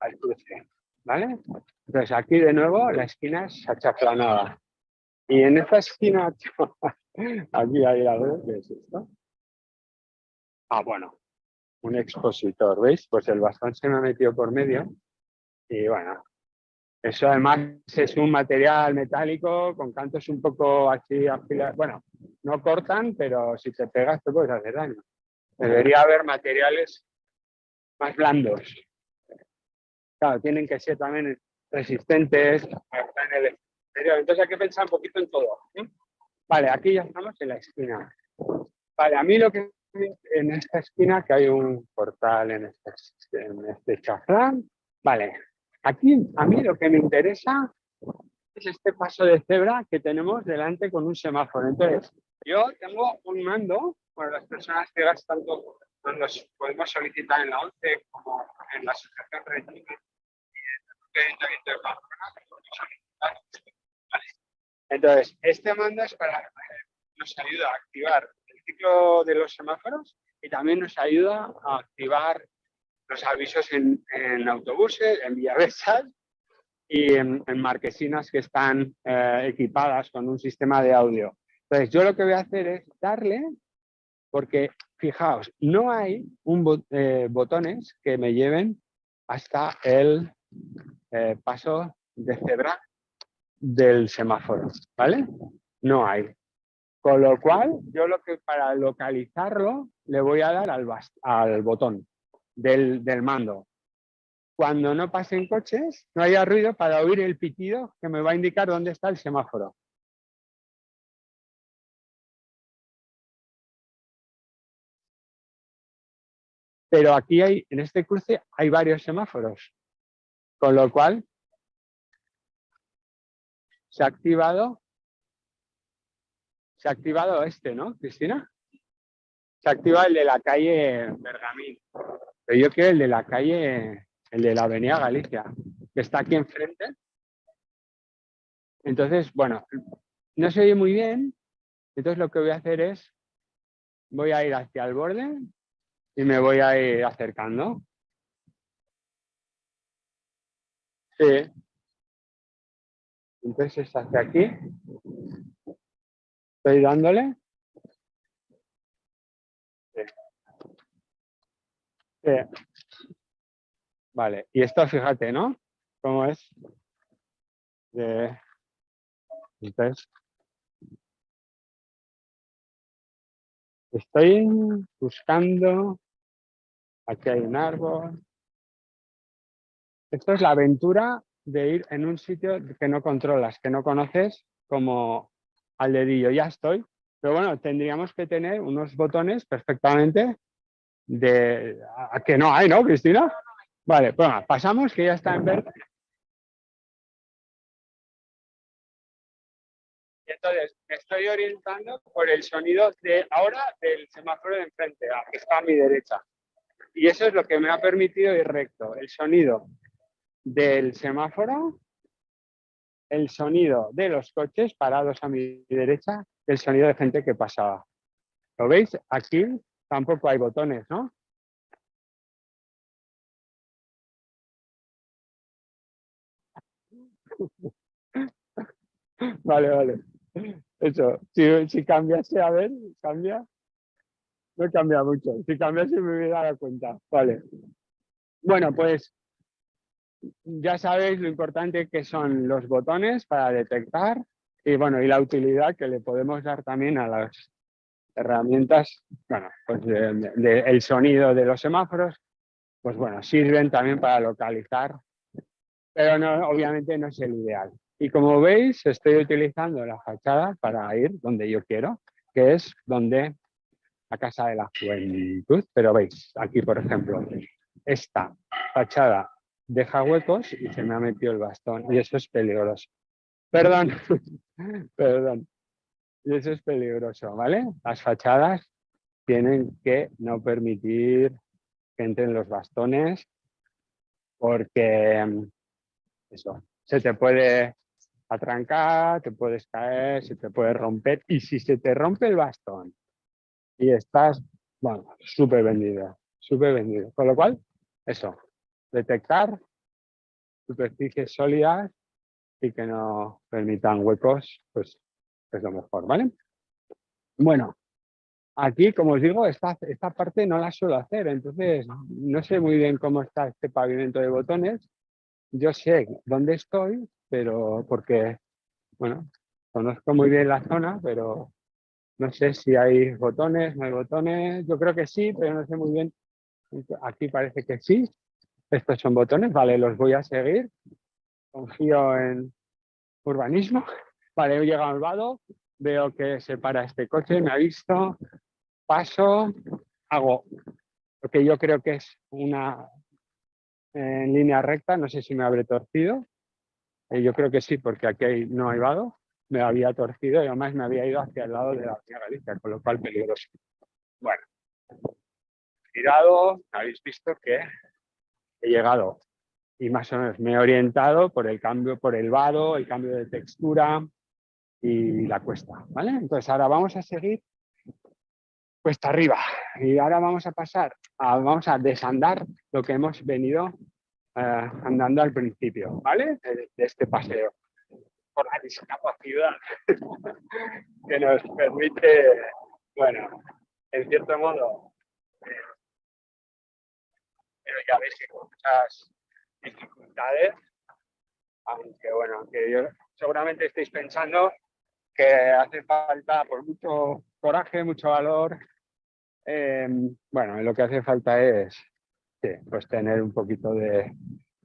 al cruce, ¿vale? Entonces aquí de nuevo la esquina es achaflanada. Y en esta esquina, aquí hay la ¿qué es esto? Ah, bueno, un expositor, ¿veis? Pues el bastón se me ha metido por medio y bueno, eso además es un material metálico con cantos un poco así afilados. Bueno, no cortan, pero si te pegas te puedes hacer daño. Debería haber materiales más blandos. Claro, tienen que ser también resistentes. Entonces hay que pensar un poquito en todo. Vale, aquí ya estamos en la esquina. Vale, a mí lo que en esta esquina, que hay un portal en este, en este chaflán. Vale, aquí a mí lo que me interesa es este paso de cebra que tenemos delante con un semáforo. Entonces, yo tengo un mando, para las personas que gastan todo, los podemos solicitar en la ONCE como en la Asociación Red Entonces, este mando es para, nos ayuda a activar ciclo de los semáforos y también nos ayuda a activar los avisos en, autobuses, en villavesas y en, marquesinas que están eh, equipadas con un sistema de audio. Entonces yo lo que voy a hacer es darle, porque fijaos, no hay un eh, botones que me lleven hasta el eh, paso de cebra del semáforo, ¿vale? No hay. Con lo cual, yo lo que para localizarlo le voy a dar al, botón del, del, mando. Cuando no pasen coches, no haya ruido para oír el pitido que me va a indicar dónde está el semáforo. Pero aquí hay, en este cruce hay varios semáforos. Con lo cual, se ha activado se ha activado este, ¿no, Cristina? Se activa el de la calle Bergamín. Pero yo quiero el de la calle, el de la Avenida Galicia, que está aquí enfrente. Entonces, bueno, no se oye muy bien. Entonces lo que voy a hacer es, voy a ir hacia el borde y me voy a ir acercando. Sí. Entonces hacia aquí. Estoy dándole. Vale, y esto fíjate, ¿no? ¿Cómo es? Entonces, estoy buscando, aquí hay un árbol. Esto es la aventura de ir en un sitio que no controlas, que no conoces, como al dedillo, ya estoy. Pero bueno, tendríamos que tener unos botones perfectamente de... ¿A que no hay, no, Cristina? Vale, pues pasamos, que ya está en verde. Entonces me estoy orientando por el sonido de ahora del semáforo de enfrente, que está a mi derecha. Y eso es lo que me ha permitido ir recto. El sonido del semáforo, el sonido de los coches parados a mi derecha, el sonido de gente que pasaba. ¿Lo veis? Aquí tampoco hay botones, ¿no? Vale, vale. Eso, si, cambiase, a ver, cambia. No cambia mucho. Si cambiase me hubiera dado cuenta. Vale. Bueno, pues ya sabéis lo importante que son los botones para detectar y bueno, y la utilidad que le podemos dar también a las herramientas, bueno, pues el sonido de los semáforos, pues bueno, sirven también para localizar, pero no, obviamente no es el ideal. Y como veis, estoy utilizando la fachada para ir donde yo quiero, que es donde la Casa de la Juventud. Pero veis, aquí por ejemplo, esta fachada deja huecos y se me ha metido el bastón y eso es peligroso. Perdón, perdón. Y eso es peligroso, ¿vale? Las fachadas tienen que no permitir que entren los bastones porque mm, eso, se te puede atrancar, te puedes caer, se te puede romper y si se te rompe el bastón y estás, bueno, súper vendido, súper vendido. Con lo cual, eso, detectar superficies sólidas y que no permitan huecos, pues es lo mejor, ¿vale? Bueno, aquí, como os digo, esta, esta parte no la suelo hacer, entonces no sé muy bien cómo está este pavimento de botones. Yo sé dónde estoy, pero porque, bueno, conozco muy bien la zona, pero no sé si hay botones, no hay botones. Yo creo que sí, pero no sé muy bien. Aquí parece que sí. Estos son botones, vale, los voy a seguir. Confío en urbanismo. Vale, he llegado al vado, veo que se para este coche, me ha visto, paso, hago lo que yo creo que es una en línea recta, no sé si me habré torcido, eh, yo creo que sí, porque aquí no hay vado, me había torcido y además me había ido hacia el lado de la Avenida Galicia, con lo cual peligroso. Bueno, girado, habéis visto que he llegado y más o menos me he orientado por el cambio, por el vado, el cambio de textura, y la cuesta, ¿vale? Entonces ahora vamos a seguir cuesta arriba y ahora vamos a pasar, a, vamos a desandar lo que hemos venido eh, andando al principio, ¿vale? De, este paseo por la discapacidad que nos permite, bueno, en cierto modo, pero ya veis que con muchas dificultades, aunque bueno, que yo seguramente estéis pensando que hace falta por mucho coraje, mucho valor. Em, bueno, lo que hace falta es pues tener un poquito de,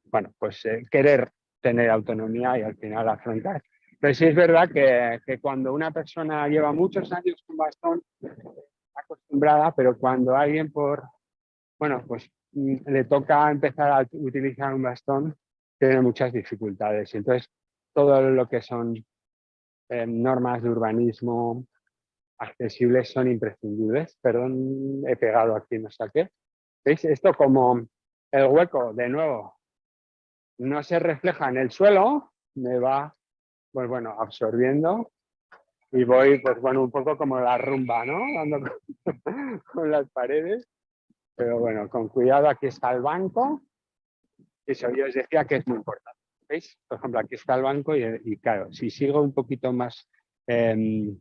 bueno, pues eh, querer tener autonomía y al final afrontar. Pero sí es verdad que, que, cuando una persona lleva muchos años con bastón, acostumbrada, pero cuando alguien por, bueno, pues le toca empezar a utilizar un bastón, tiene muchas dificultades. Y entonces, todo lo que son normas de urbanismo, accesibles son imprescindibles. Perdón, he pegado aquí, no sé qué. ¿Veis? Esto como el hueco, de nuevo, no se refleja en el suelo, me va, pues bueno, absorbiendo y voy, pues bueno, un poco como la rumba, ¿no? Dando con, las paredes. Pero bueno, con cuidado, aquí está el banco. Eso yo os decía que es muy importante. ¿Veis? Por ejemplo, aquí está el banco y, claro, si sigo un poquito más em,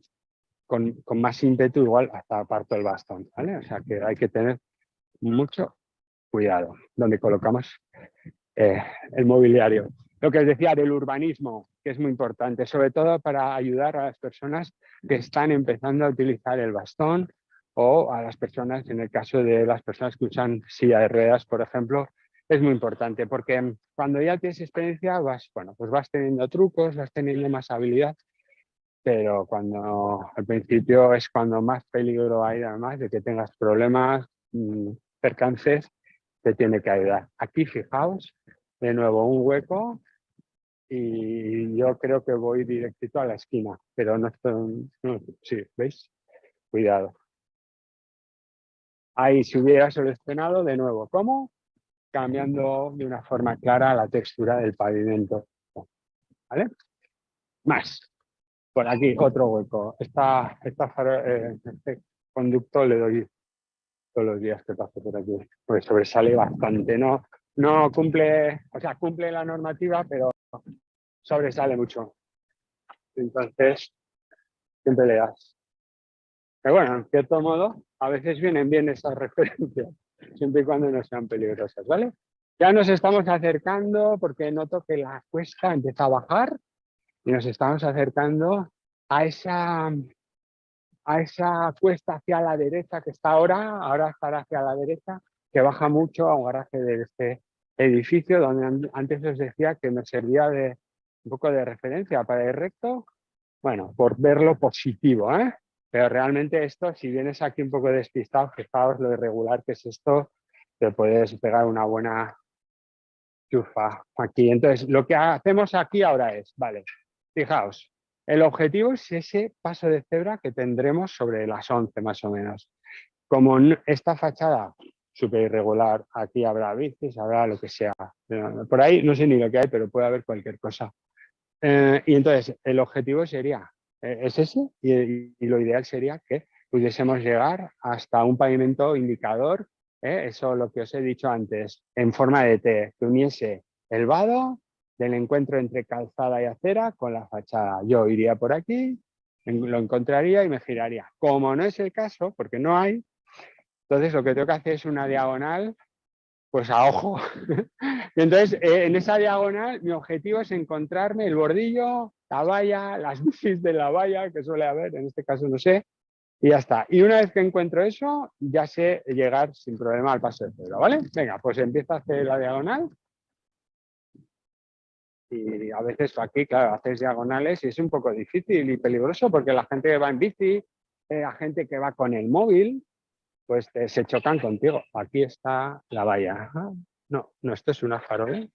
con, con, más ímpetu, igual hasta aparto el bastón, ¿vale? O sea que hay que tener mucho cuidado donde colocamos eh, el mobiliario. Lo que os decía del urbanismo, que es muy importante, sobre todo para ayudar a las personas que están empezando a utilizar el bastón o a las personas, en el caso de las personas que usan silla de ruedas, por ejemplo, es muy importante porque cuando ya tienes experiencia vas, bueno, pues vas teniendo trucos, vas teniendo más habilidad, pero cuando al principio es cuando más peligro hay además de que tengas problemas, mm, percances, te tiene que ayudar. Aquí fijaos, de nuevo un hueco y yo creo que voy directito a la esquina, pero no estoy, sí, ¿veis? Cuidado. Ahí si hubiera seleccionado de nuevo, ¿cómo? Cambiando de una forma clara la textura del pavimento. ¿Vale? Más. Por aquí otro hueco. Eh, este conducto le doy todos los días que paso por aquí, pues sobresale bastante. No, no cumple, o sea, cumple la normativa, pero sobresale mucho. Entonces, siempre le das. Pero bueno, en cierto modo, a veces vienen bien esas referencias, siempre y cuando no sean peligrosas, ¿vale? Ya nos estamos acercando porque noto que la cuesta empieza a bajar y nos estamos acercando a esa, a esa cuesta hacia la derecha que está ahora, ahora estará hacia la derecha, que baja mucho a un garaje de este edificio donde antes os decía que me servía de un poco de referencia para el recto, bueno, por verlo positivo, ¿eh? Pero realmente esto, si vienes aquí un poco despistado, fijaos lo irregular que es esto, te puedes pegar una buena chufa aquí. Entonces, lo que hacemos aquí ahora es, vale, fijaos, el objetivo es ese paso de cebra que tendremos sobre las 11 más o menos. Como esta fachada súper irregular. Aquí habrá bicis, habrá lo que sea. Por ahí no sé ni lo que hay, pero puede haber cualquier cosa. Eh, y entonces el objetivo sería, eh, es ese, y, lo ideal sería que pudiésemos llegar hasta un pavimento indicador, ¿eh? eso lo que os he dicho antes, en forma de T, que uniese el vado del encuentro entre calzada y acera con la fachada. Yo iría por aquí, lo encontraría y me giraría. Como no es el caso, porque no hay, entonces lo que tengo que hacer es una diagonal, pues a ojo. entonces eh, en esa diagonal mi objetivo es encontrarme el bordillo, la valla, las bicis de la valla, que suele haber, en este caso no sé, y ya está. Y una vez que encuentro eso, ya sé llegar sin problema al paso de cebra, ¿vale? Venga, pues empiezo a hacer la diagonal. Y a veces aquí, claro, haces diagonales y es un poco difícil y peligroso porque la gente que va en bici, eh, la gente que va con el móvil, pues eh, se chocan contigo. Aquí está la valla. no, no, esto es una farola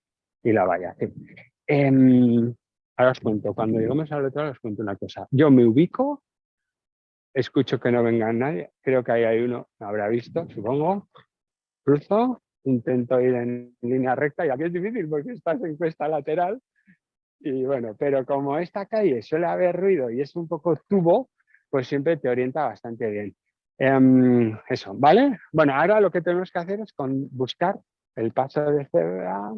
y la valla. Em, ahora os cuento, cuando llegamos al otro os cuento una cosa. Yo me ubico, escucho que no venga nadie, creo que ahí hay uno, me habrá visto, supongo. Cruzo, intento ir en línea recta y aquí es difícil porque estás en cuesta lateral. Y bueno, pero como esta calle suele haber ruido y es un poco tubo, pues siempre te orienta bastante bien. Em, eso, ¿vale? Bueno, ahora lo que tenemos que hacer es con buscar el paso de cebra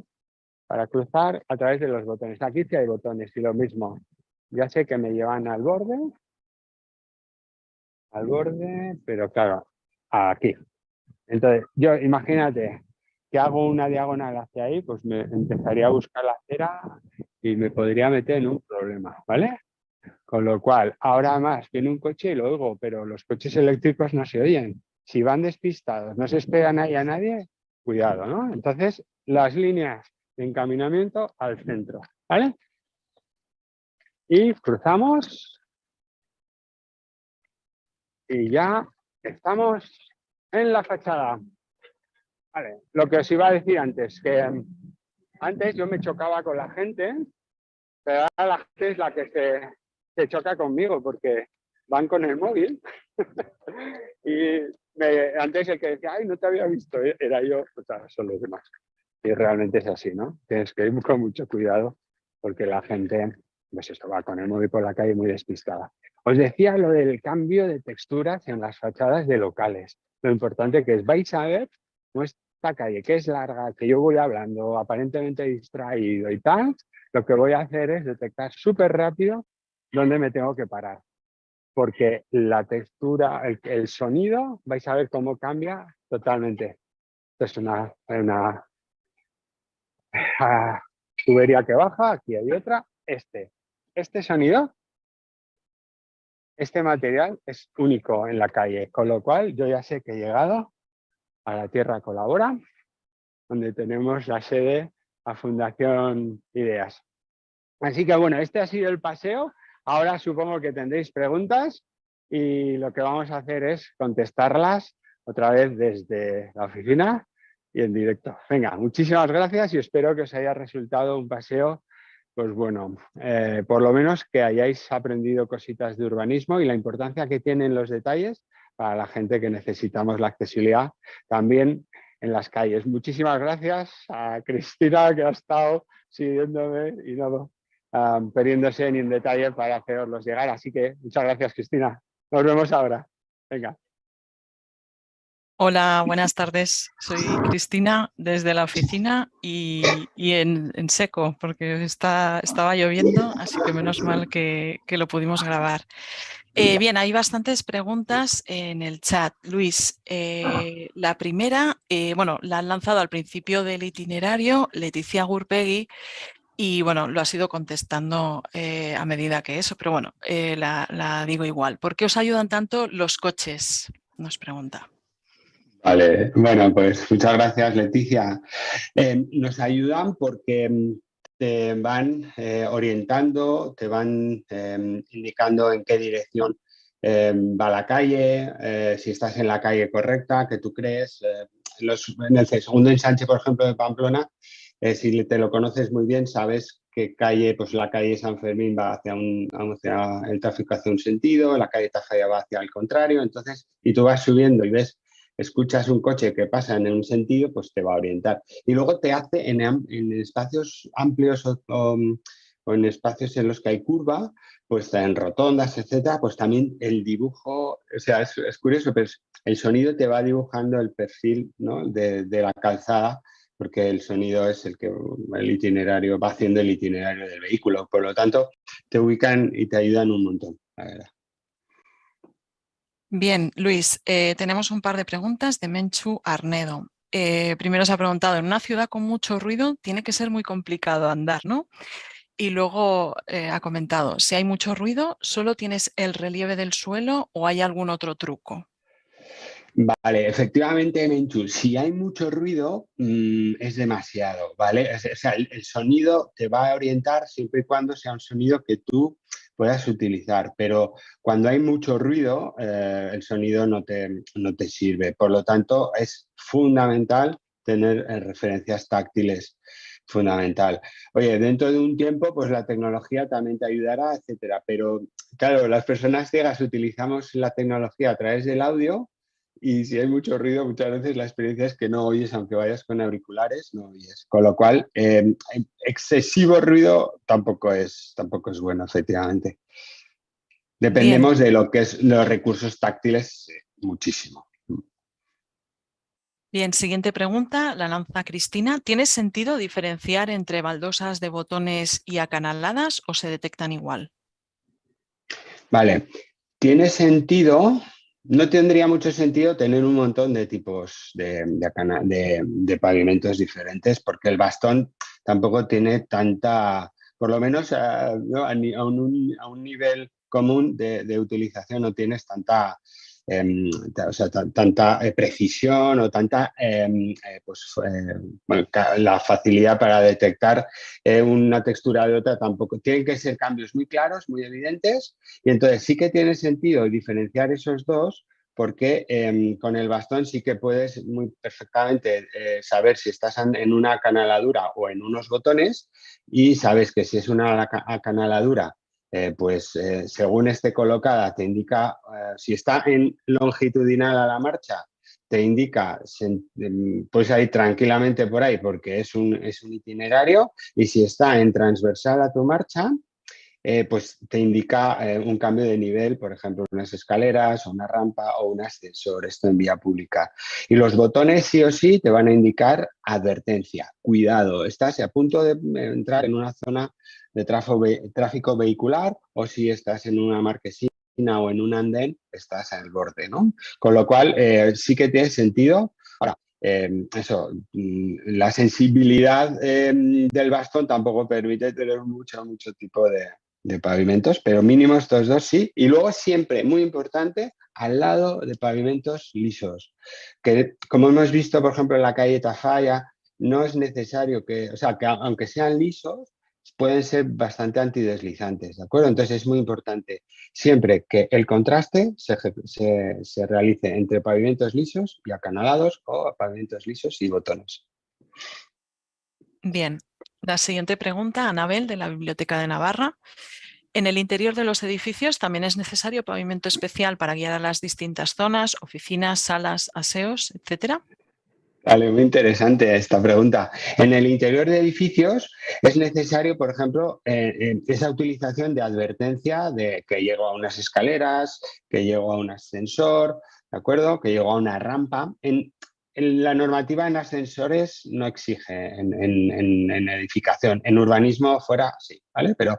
para cruzar a través de los botones. Aquí sí hay botones y lo mismo. Ya sé que me llevan al borde. Al borde, pero claro, aquí. Entonces, yo imagínate que hago una diagonal hacia ahí, pues me empezaría a buscar la cera y me podría meter en un problema, ¿vale? Con lo cual, ahora más viene un coche y lo oigo, pero los coches eléctricos no se oyen. Si van despistados, no se esperan ahí a nadie, cuidado, ¿no? Entonces, las líneas de encaminamiento al centro, ¿vale? Y cruzamos. Y ya estamos en la fachada. Vale, lo que os iba a decir antes, que antes yo me chocaba con la gente, pero ahora la gente es la que se se choca conmigo porque van con el móvil. y antes el que decía, ay, no te había visto, era yo, son los demás. Y realmente es así, ¿no? Tienes que ir con mucho cuidado porque la gente, pues esto va con el móvil por la calle muy despistada. Os decía lo del cambio de texturas en las fachadas de locales. Lo importante que es, vais a ver nuestra calle, que es larga, que yo voy hablando aparentemente distraído y tal, lo que voy a hacer es detectar súper rápido dónde me tengo que parar porque la textura, el, sonido, vais a ver cómo cambia totalmente. Esto es una, una tubería que baja, aquí hay otra. Este, este sonido, este material es único en la calle, con lo cual yo ya sé que he llegado a la Tierra Colabora, donde tenemos la sede a Fundación Ideas. Así que bueno, este ha sido el paseo Ahora supongo que tendréis preguntas y lo que vamos a hacer es contestarlas otra vez desde la oficina y en directo. Venga, muchísimas gracias y espero que os haya resultado un paseo, pues bueno, eh, por lo menos que hayáis aprendido cositas de urbanismo y la importancia que tienen los detalles para la gente que necesitamos la accesibilidad también en las calles. Muchísimas gracias a Cristina que ha estado siguiéndome y no, um, perdiéndose ni en detalle para hacerlos llegar. Así que muchas gracias, Cristina. Nos vemos ahora. Venga. Hola, buenas tardes. Soy Cristina desde la oficina y, en, seco porque está, estaba lloviendo, así que menos mal que, lo pudimos grabar. Eh, bien, hay bastantes preguntas en el chat. Luis, eh, la primera, eh, bueno, la han lanzado al principio del itinerario Leticia Gurpegui y bueno, lo has ido contestando a medida que eso, pero bueno, eh, la, digo igual. ¿Por qué os ayudan tanto los coches? Nos pregunta. Vale, bueno, pues muchas gracias Leticia. Em, nos ayudan porque em, te van eh, orientando, te van em, indicando en qué dirección va la calle, si estás en la calle correcta, que tú crees. en el segundo ensanche, por ejemplo, de Pamplona, eh, si te lo conoces muy bien, sabes que calle, pues la calle San Fermín va hacia, un, hacia el tráfico hacia un sentido, la calle Tafalla va hacia el contrario, entonces, y tú vas subiendo y ves, escuchas un coche que pasa en un sentido, pues te va a orientar. Y luego te hace en, espacios amplios o, en espacios en los que hay curva, pues en rotondas, etcétera, pues también el dibujo, o sea, es, curioso, pero el sonido te va dibujando el perfil de, de la calzada porque el sonido es el que el itinerario va haciendo el itinerario del vehículo. Por lo tanto, te ubican y te ayudan un montón, la verdad. Bien, Luis, eh, tenemos un par de preguntas de Menchu Arnedo. Eh, primero se ha preguntado, en una ciudad con mucho ruido tiene que ser muy complicado andar, ¿no? Y luego eh, ha comentado, si hay mucho ruido, ¿solo tienes el relieve del suelo o hay algún otro truco? Vale, efectivamente, Menchu, si hay mucho ruido, mm, es demasiado, ¿vale? O sea, el, sonido te va a orientar siempre y cuando sea un sonido que tú puedas utilizar, pero cuando hay mucho ruido, eh, el sonido no te, no te sirve. Por lo tanto, es fundamental tener eh, referencias táctiles fundamental. Oye, dentro de un tiempo, pues la tecnología también te ayudará, etcétera. Pero, claro, las personas ciegas utilizamos la tecnología a través del audio y si hay mucho ruido, muchas veces la experiencia es que no oyes, aunque vayas con auriculares, no oyes. Con lo cual, em, excesivo ruido tampoco es, tampoco es bueno, efectivamente. Dependemos de lo que es los recursos táctiles muchísimo. Bien, siguiente pregunta, la lanza Cristina. ¿Tiene sentido diferenciar entre baldosas de botones y acanaladas o se detectan igual? Vale, tiene sentido no tendría mucho sentido tener un montón de tipos de, de, pavimentos diferentes porque el bastón tampoco tiene tanta, por lo menos a, un, nivel común de, utilización no tienes tanta, em, tanta eh, precisión o tanta em, eh, pues, eh, la facilidad para detectar una textura de otra tampoco. Tienen que ser cambios muy claros, muy evidentes y entonces sí que tiene sentido diferenciar esos dos porque em, con el bastón sí que puedes muy perfectamente saber si estás en una canaladura o en unos botones y sabes que si es una canaladura eh, pues eh, según esté colocada te indica, si está en longitudinal a la marcha, te indica, puedes ir tranquilamente por ahí porque es un, es un itinerario y si está en transversal a tu marcha, eh, pues te indica eh, un cambio de nivel, por ejemplo, unas escaleras, una rampa o un ascensor, esto en vía pública. Y los botones sí o sí te van a indicar advertencia, cuidado, estás a punto de entrar en una zona de tráfico, vehicular o si estás en una marquesina o en un andén, estás el borde, ¿no? Con lo cual eh, sí que tiene sentido. Ahora, eso, mm, la sensibilidad del bastón tampoco permite tener mucho, mucho tipo de, de pavimentos, pero mínimo estos dos sí. Y luego siempre, muy importante, al lado de pavimentos lisos. Que como hemos visto, por ejemplo, en la calle Tafalla, no es necesario que, o sea, que aunque sean lisos, pueden ser bastante antideslizantes, ¿de acuerdo? Entonces es muy importante siempre que el contraste se, se realice entre pavimentos lisos y acanalados o pavimentos lisos y botones. Bien, la siguiente pregunta, Anabel, de la Biblioteca de Navarra. En el interior de los edificios también es necesario pavimento especial para guiar a las distintas zonas, oficinas, salas, aseos, etcétera. Vale, muy interesante esta pregunta. En el interior de edificios es necesario, por ejemplo, eh, eh, esa utilización de advertencia de que llego a unas escaleras, que llego a un ascensor, ¿de acuerdo? Que llego a una rampa. En, la normativa en ascensores no exige en, edificación, en urbanismo fuera sí, ¿vale? Pero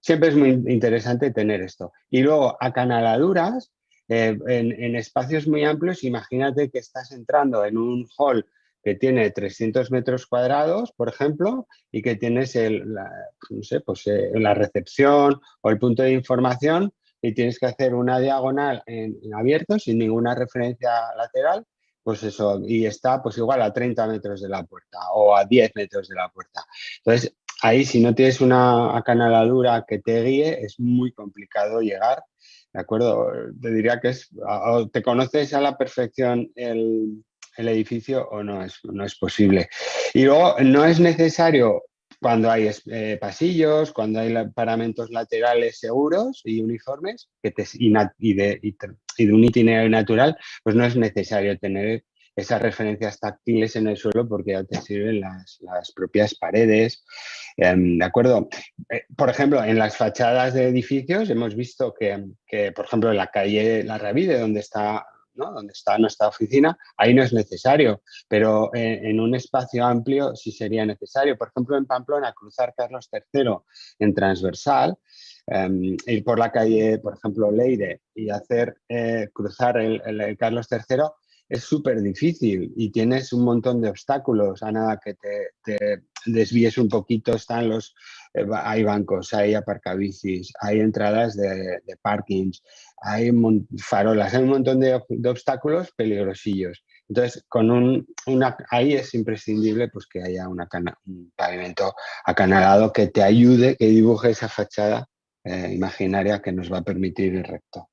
siempre es muy interesante tener esto. Y luego, acanaladuras, eh, en, espacios muy amplios, imagínate que estás entrando en un hall que tiene 300 metros cuadrados, por ejemplo, y que tienes el, la, no sé, pues, eh, la recepción o el punto de información y tienes que hacer una diagonal en abierto sin ninguna referencia lateral pues eso, y está pues igual a 30 metros de la puerta o a 10 metros de la puerta. Entonces, ahí si no tienes una acanaladura que te guíe, es muy complicado llegar, ¿de acuerdo? Te diría que es, o te conoces a la perfección el, edificio o no es, no es posible. Y luego, no es necesario cuando hay eh, pasillos, cuando hay paramentos laterales seguros y uniformes que te, y, de, y, de, un itinerario natural, pues no es necesario tener esas referencias táctiles en el suelo porque ya te sirven las, propias paredes. Em, ¿De acuerdo? Eh, por ejemplo, en las fachadas de edificios hemos visto que, que, por ejemplo, en la calle La Ravide, donde está donde está nuestra oficina, ahí no es necesario, pero en, un espacio amplio sí sería necesario. Por ejemplo, en Pamplona, cruzar Carlos III en transversal, em, ir por la calle, por ejemplo, Leire y hacer eh, cruzar el, Carlos III es súper difícil y tienes un montón de obstáculos a nada que te, desvíes un poquito, están los, eh, hay bancos, hay aparcabicis, hay entradas de, de parkings, hay farolas, hay un montón de, obstáculos peligrosillos. Entonces, con un, una, ahí es imprescindible pues, que haya una un pavimento acanalado que te ayude, que dibuje esa fachada eh, imaginaria que nos va a permitir ir recto.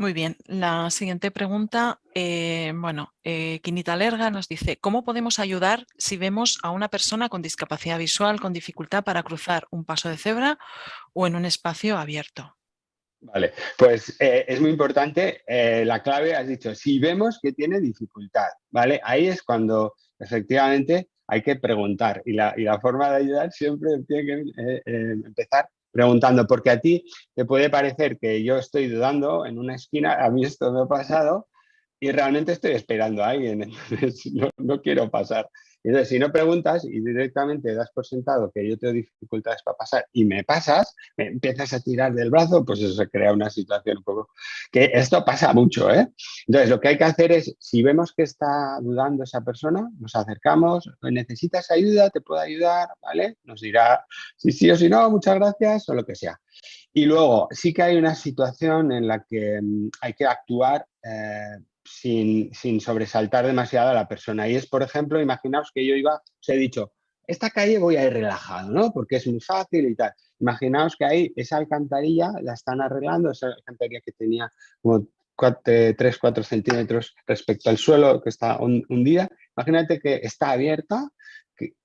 Muy bien, la siguiente pregunta, eh, bueno, eh, Quinita Lerga nos dice, ¿cómo podemos ayudar si vemos a una persona con discapacidad visual con dificultad para cruzar un paso de cebra o en un espacio abierto? Vale, pues eh, es muy importante, eh, la clave has dicho, si vemos que tiene dificultad, ¿vale? Ahí es cuando efectivamente hay que preguntar y la, y la forma de ayudar siempre tiene que empezar preguntando, porque a ti te puede parecer que yo estoy dudando en una esquina, a mí esto me ha pasado y realmente estoy esperando a alguien, entonces no, no quiero pasar. Entonces, si no preguntas y directamente das por sentado que yo tengo dificultades para pasar y me pasas, me empiezas a tirar del brazo, pues eso se crea una situación un poco... que esto pasa mucho, ¿eh? Entonces, lo que hay que hacer es, si vemos que está dudando esa persona, nos acercamos, necesitas ayuda, te puedo ayudar, ¿vale? Nos dirá si sí o si no, muchas gracias o lo que sea. Y luego, sí que hay una situación en la que mm, hay que actuar eh, sin, sobresaltar demasiado a la persona. Y es, por ejemplo, imaginaos que yo iba, os he dicho, esta calle voy a ir relajado, ¿no? Porque es muy fácil y tal. Imaginaos que ahí esa alcantarilla la están arreglando, esa alcantarilla que tenía como 3, 4 centímetros respecto al suelo que está hundida. Imagínate que está abierta.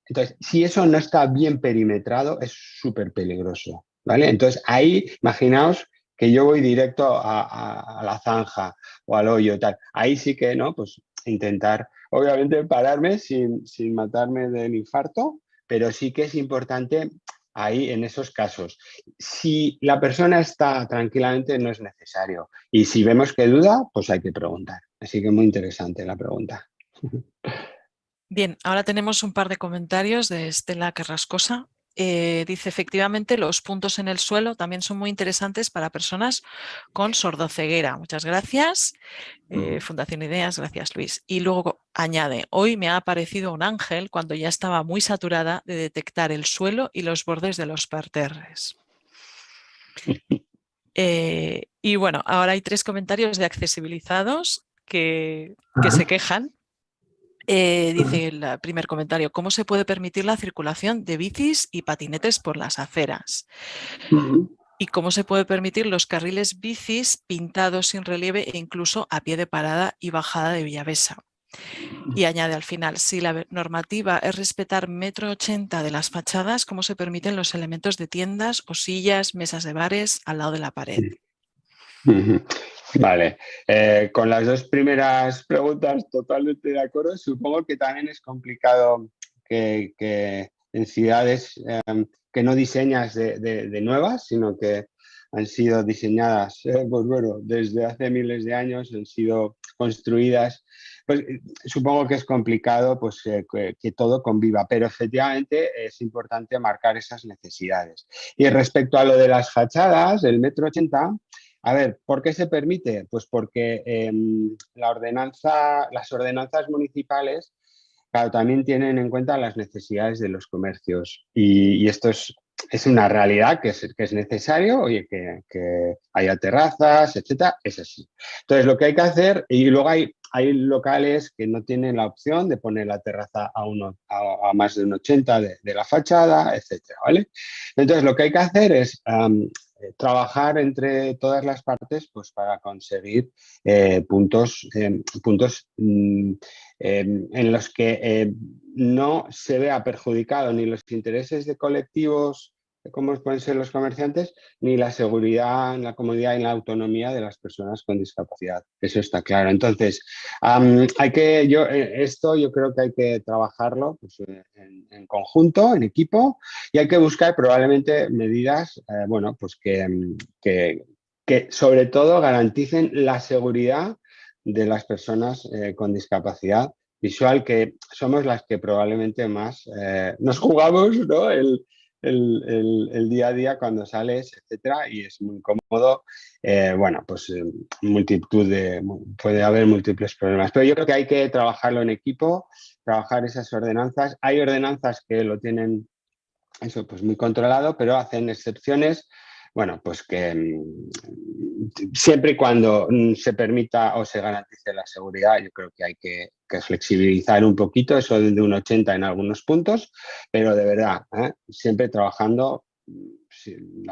entonces, si eso no está bien perimetrado, es súper peligroso. ¿vale? Entonces ahí, imaginaos que yo voy directo a, la zanja o al hoyo, tal. Ahí sí que, ¿no? Pues intentar, obviamente, pararme sin, sin matarme del infarto, pero sí que es importante ahí en esos casos. Si la persona está tranquilamente, no es necesario. Y si vemos que duda, pues hay que preguntar. Así que muy interesante la pregunta. Bien, ahora tenemos un par de comentarios de Estela Carrascosa. Eh, dice, efectivamente, los puntos en el suelo también son muy interesantes para personas con sordoceguera. Muchas gracias. Eh, Fundación Ideas, gracias Luis. Y luego añade, hoy me ha aparecido un ángel cuando ya estaba muy saturada de detectar el suelo y los bordes de los parterres. Eh, y bueno, ahora hay tres comentarios de accesibilizados que, que se quejan eh, dice el primer comentario, ¿cómo se puede permitir la circulación de bicis y patinetes por las aceras? ¿Y cómo se puede permitir los carriles bicis pintados sin relieve e incluso a pie de parada y bajada de Villavesa? Y añade al final, si la normativa es respetar metro ochenta de las fachadas, ¿cómo se permiten los elementos de tiendas o sillas, mesas de bares al lado de la pared? Vale, eh, con las dos primeras preguntas totalmente de acuerdo. Supongo que también es complicado que, en ciudades em, que no diseñas de, nuevas, sino que han sido diseñadas, eh, pues bueno, desde hace miles de años, han sido construidas. Pues eh, supongo que es complicado pues, que, que, todo conviva, pero efectivamente es importante marcar esas necesidades. Y respecto a lo de las fachadas, el metro ochenta, a ver, ¿por qué se permite? Pues porque em, las ordenanzas municipales también tienen en cuenta las necesidades de los comercios y, esto es, es, una realidad que es, que es necesario, oye, que, haya terrazas, etcétera, es así. Entonces, lo que hay que hacer, y luego hay, hay locales que no tienen la opción de poner la terraza a, uno, a, más de un 80 de, la fachada, etcétera, ¿vale? Entonces, lo que hay que hacer es trabajar entre todas las partes pues, para conseguir eh, puntos, eh, puntos mm, en los que no se vea perjudicado ni los intereses de colectivos como pueden ser los comerciantes, ni la seguridad, la comodidad y la autonomía de las personas con discapacidad. Eso está claro. Entonces, hay que, yo, eh, esto yo creo que hay que trabajarlo pues, eh, en, conjunto, en equipo, y hay que buscar probablemente medidas, eh, bueno, pues que, que, que, sobre todo garanticen la seguridad de las personas con discapacidad visual, que somos las que probablemente más nos jugamos ¿no? el, el, día a día cuando sales, etcétera, y es muy cómodo. Eh, bueno, pues eh, multitud de, puede haber múltiples problemas, pero yo creo que hay que trabajarlo en equipo, trabajar esas ordenanzas. Hay ordenanzas que lo tienen eso pues muy controlado, pero hacen excepciones bueno, pues que mm, siempre y cuando mm, se permita o se garantice la seguridad, yo creo que hay que, flexibilizar un poquito eso de un 80 en algunos puntos, pero de verdad, ¿eh? siempre trabajando. Mm,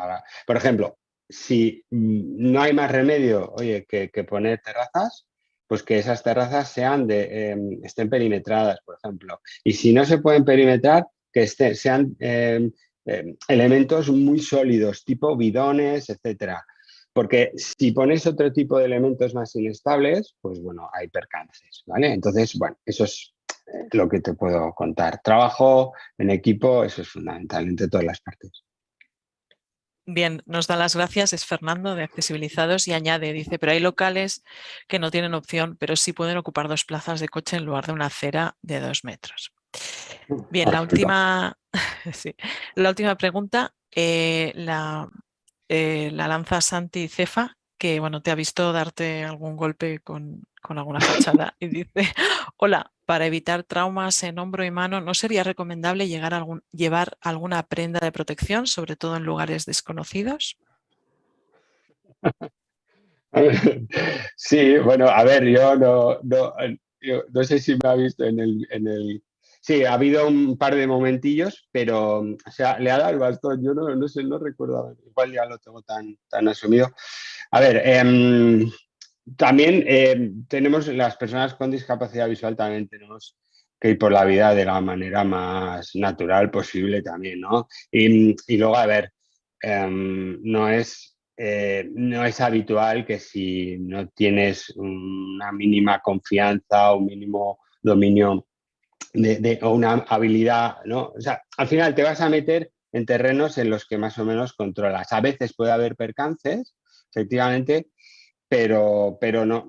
por ejemplo, si no hay más remedio, oye, que, poner terrazas, pues que esas terrazas sean de, em, estén perimetradas, por ejemplo. Y si no se pueden perimetrar, que sean em, Em, elementos muy sólidos, tipo bidones, etcétera. Porque si pones otro tipo de elementos más inestables, pues bueno, hay percances, ¿vale? Entonces, bueno, eso es eh, lo que te puedo contar. Trabajo en equipo, eso es fundamental entre todas las partes. Bien, nos da las gracias, es Fernando de Accesibilizados y añade, dice, pero hay locales que no tienen opción, pero sí pueden ocupar dos plazas de coche en lugar de una acera de dos metros. Bien, la última, la última pregunta eh, la, eh, la, lanza Santi Cefa, que bueno, te ha visto darte algún golpe con, alguna fachada y dice, hola, para evitar traumas en hombro y mano, ¿no sería recomendable llegar algún, llevar alguna prenda de protección, sobre todo en lugares desconocidos? Sí, bueno, a ver, yo no, no, no sé si me ha visto en el, en el Sí, ha habido un par de momentillos, pero o sea, le ha dado el bastón. Yo no, no sé, no recuerdo, igual ya lo tengo tan, tan asumido. A ver, em, también em, tenemos las personas con discapacidad visual, también tenemos que ir por la vida de la manera más natural posible también, ¿no? Y, y luego, a ver, em, no es eh, no es habitual que si no tienes una mínima confianza o un mínimo dominio de, o una habilidad, ¿no? O sea, al final te vas a meter en terrenos en los que más o menos controlas. A veces puede haber percances, efectivamente, pero, pero no,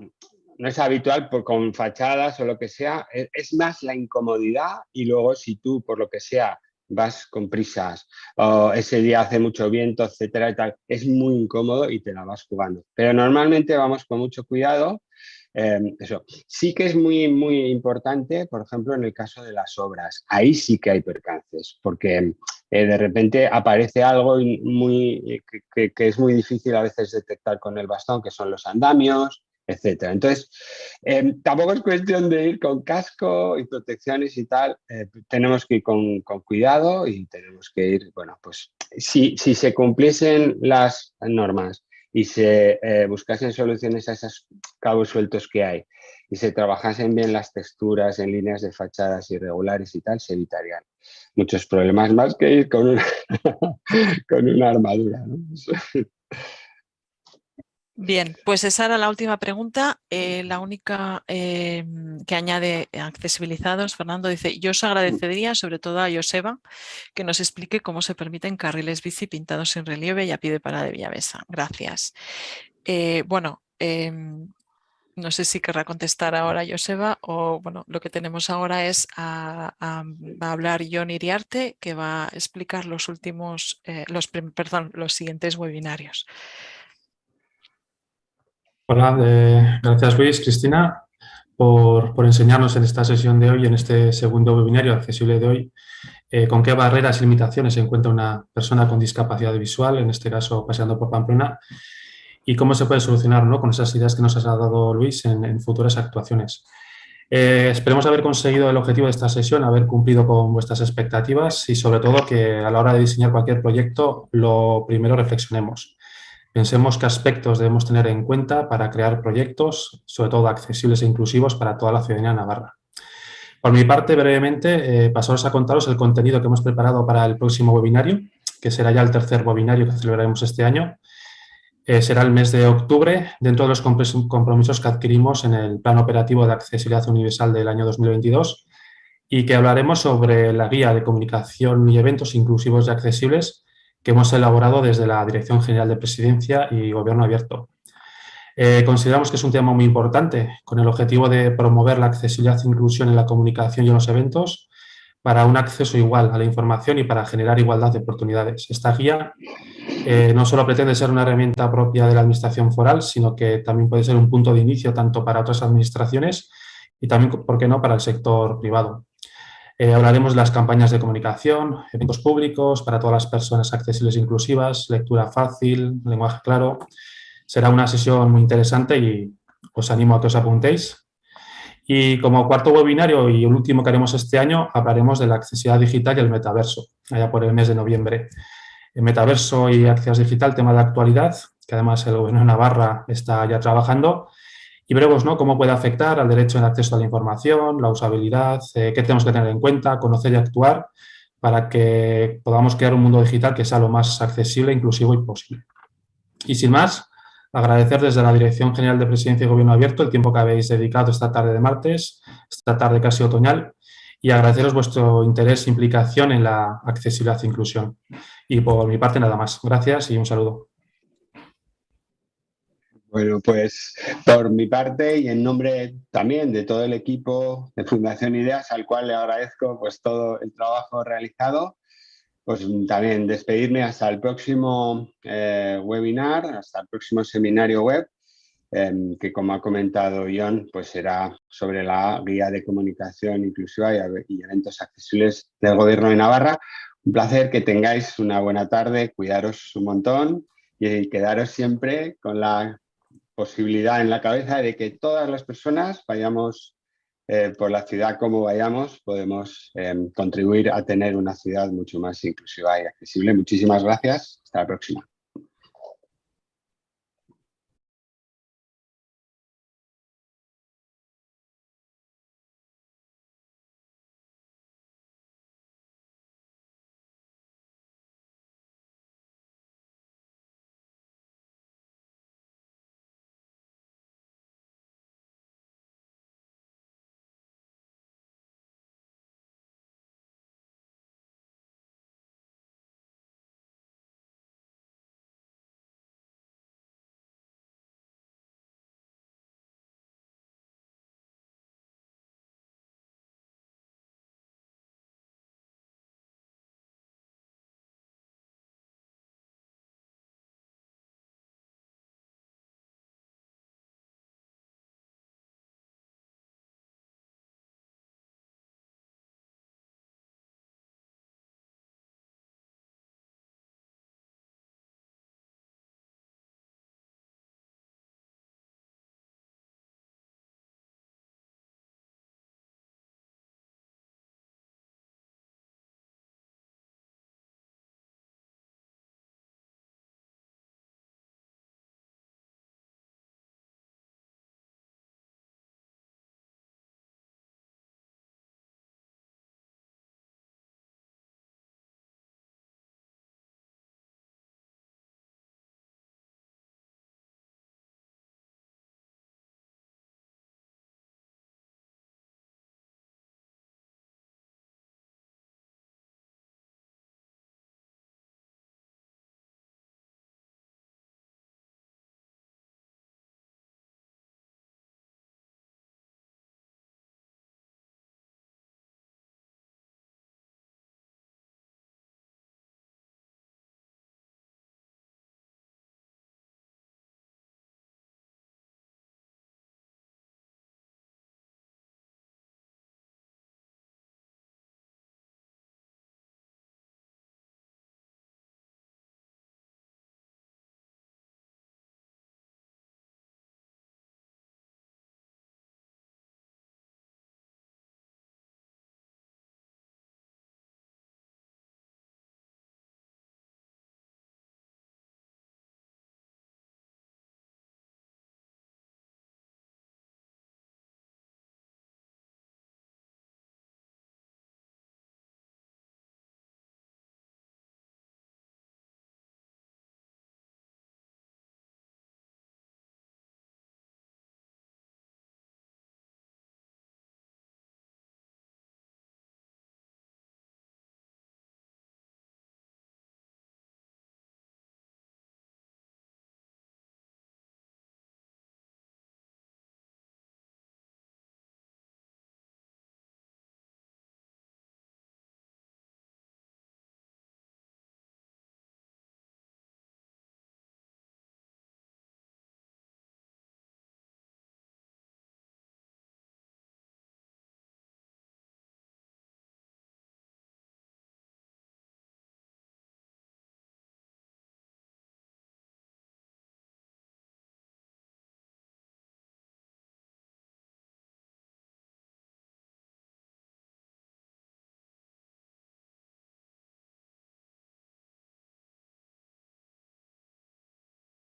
no es habitual por, con fachadas o lo que sea. Es, es más la incomodidad y luego si tú, por lo que sea, vas con prisas, o ese día hace mucho viento, etcétera y tal, es muy incómodo y te la vas jugando. Pero normalmente vamos con mucho cuidado. Em, eso. Sí que es muy, muy importante, por ejemplo, en el caso de las obras. Ahí sí que hay percances, porque eh, de repente aparece algo muy, que, que, es muy difícil a veces detectar con el bastón, que son los andamios, etcétera. Entonces, em, tampoco es cuestión de ir con casco y protecciones y tal, eh, tenemos que ir con, cuidado y tenemos que ir, bueno, pues si, si se cumpliesen las normas y se eh, buscasen soluciones a esos cabos sueltos que hay y se trabajasen bien las texturas en líneas de fachadas irregulares y tal, se evitarían muchos problemas más que ir con una, con una armadura. Bien, pues esa era la última pregunta. Eh, la única em, que añade accesibilizados, Fernando dice, yo os agradecería sobre todo a Joseba que nos explique cómo se permiten carriles bici pintados en relieve y a pie de parada de Villavesa. Gracias. Eh, bueno, em, no sé si querrá contestar ahora Joseba o bueno, lo que tenemos ahora es a, va a hablar John Iriarte que va a explicar los últimos, eh, los, perdón, los siguientes webinarios. Hola, eh, gracias Luis, Cristina, por, enseñarnos en esta sesión de hoy, en este segundo webinario accesible de hoy, eh, con qué barreras y limitaciones se encuentra una persona con discapacidad visual, en este caso paseando por Pamplona, y cómo se puede solucionar con esas ideas que nos ha dado Luis en, futuras actuaciones. Eh, esperemos haber conseguido el objetivo de esta sesión, haber cumplido con vuestras expectativas y sobre todo que a la hora de diseñar cualquier proyecto lo primero reflexionemos. Pensemos qué aspectos debemos tener en cuenta para crear proyectos, sobre todo accesibles e inclusivos para toda la ciudadanía navarra. Por mi parte, brevemente, eh, pasaros a contaros el contenido que hemos preparado para el próximo webinario, que será ya el tercer webinario que celebraremos este año. Eh, será el mes de octubre, dentro de los compromisos que adquirimos en el Plan Operativo de Accesibilidad Universal del año 2022 y que hablaremos sobre la guía de comunicación y eventos inclusivos y accesibles que hemos elaborado desde la Dirección General de Presidencia y Gobierno Abierto. Eh, consideramos que es un tema muy importante, con el objetivo de promover la accesibilidad e inclusión en la comunicación y en los eventos para un acceso igual a la información y para generar igualdad de oportunidades. Esta guía eh, no solo pretende ser una herramienta propia de la Administración foral, sino que también puede ser un punto de inicio tanto para otras administraciones y también, ¿por qué no?, para el sector privado. Eh, hablaremos de las campañas de comunicación, eventos públicos para todas las personas accesibles e inclusivas, lectura fácil, lenguaje claro. Será una sesión muy interesante y os animo a que os apuntéis. Y como cuarto webinario y el último que haremos este año, hablaremos de la accesibilidad digital y el metaverso, allá por el mes de noviembre. El metaverso y accesibilidad digital, tema de actualidad, que además el Gobierno de Navarra está ya trabajando, y veremos ¿no? cómo puede afectar al derecho al acceso a la información, la usabilidad, eh, qué tenemos que tener en cuenta, conocer y actuar para que podamos crear un mundo digital que sea lo más accesible, inclusivo y posible. Y sin más, agradecer desde la Dirección General de Presidencia y Gobierno Abierto el tiempo que habéis dedicado esta tarde de martes, esta tarde casi otoñal, y agradeceros vuestro interés e implicación en la accesibilidad e inclusión. Y por mi parte nada más. Gracias y un saludo. Bueno, pues por mi parte y en nombre también de todo el equipo de Fundación Ideas, al cual le agradezco pues todo el trabajo realizado, pues también despedirme hasta el próximo eh, webinar, hasta el próximo seminario web, em, que como ha comentado John, pues será sobre la guía de comunicación inclusiva y, eventos accesibles del Gobierno de Navarra. Un placer que tengáis una buena tarde, cuidaros un montón y quedaros siempre con la posibilidad en la cabeza de que todas las personas vayamos eh, por la ciudad como vayamos, podemos em, contribuir a tener una ciudad mucho más inclusiva y accesible. Muchísimas gracias. Hasta la próxima.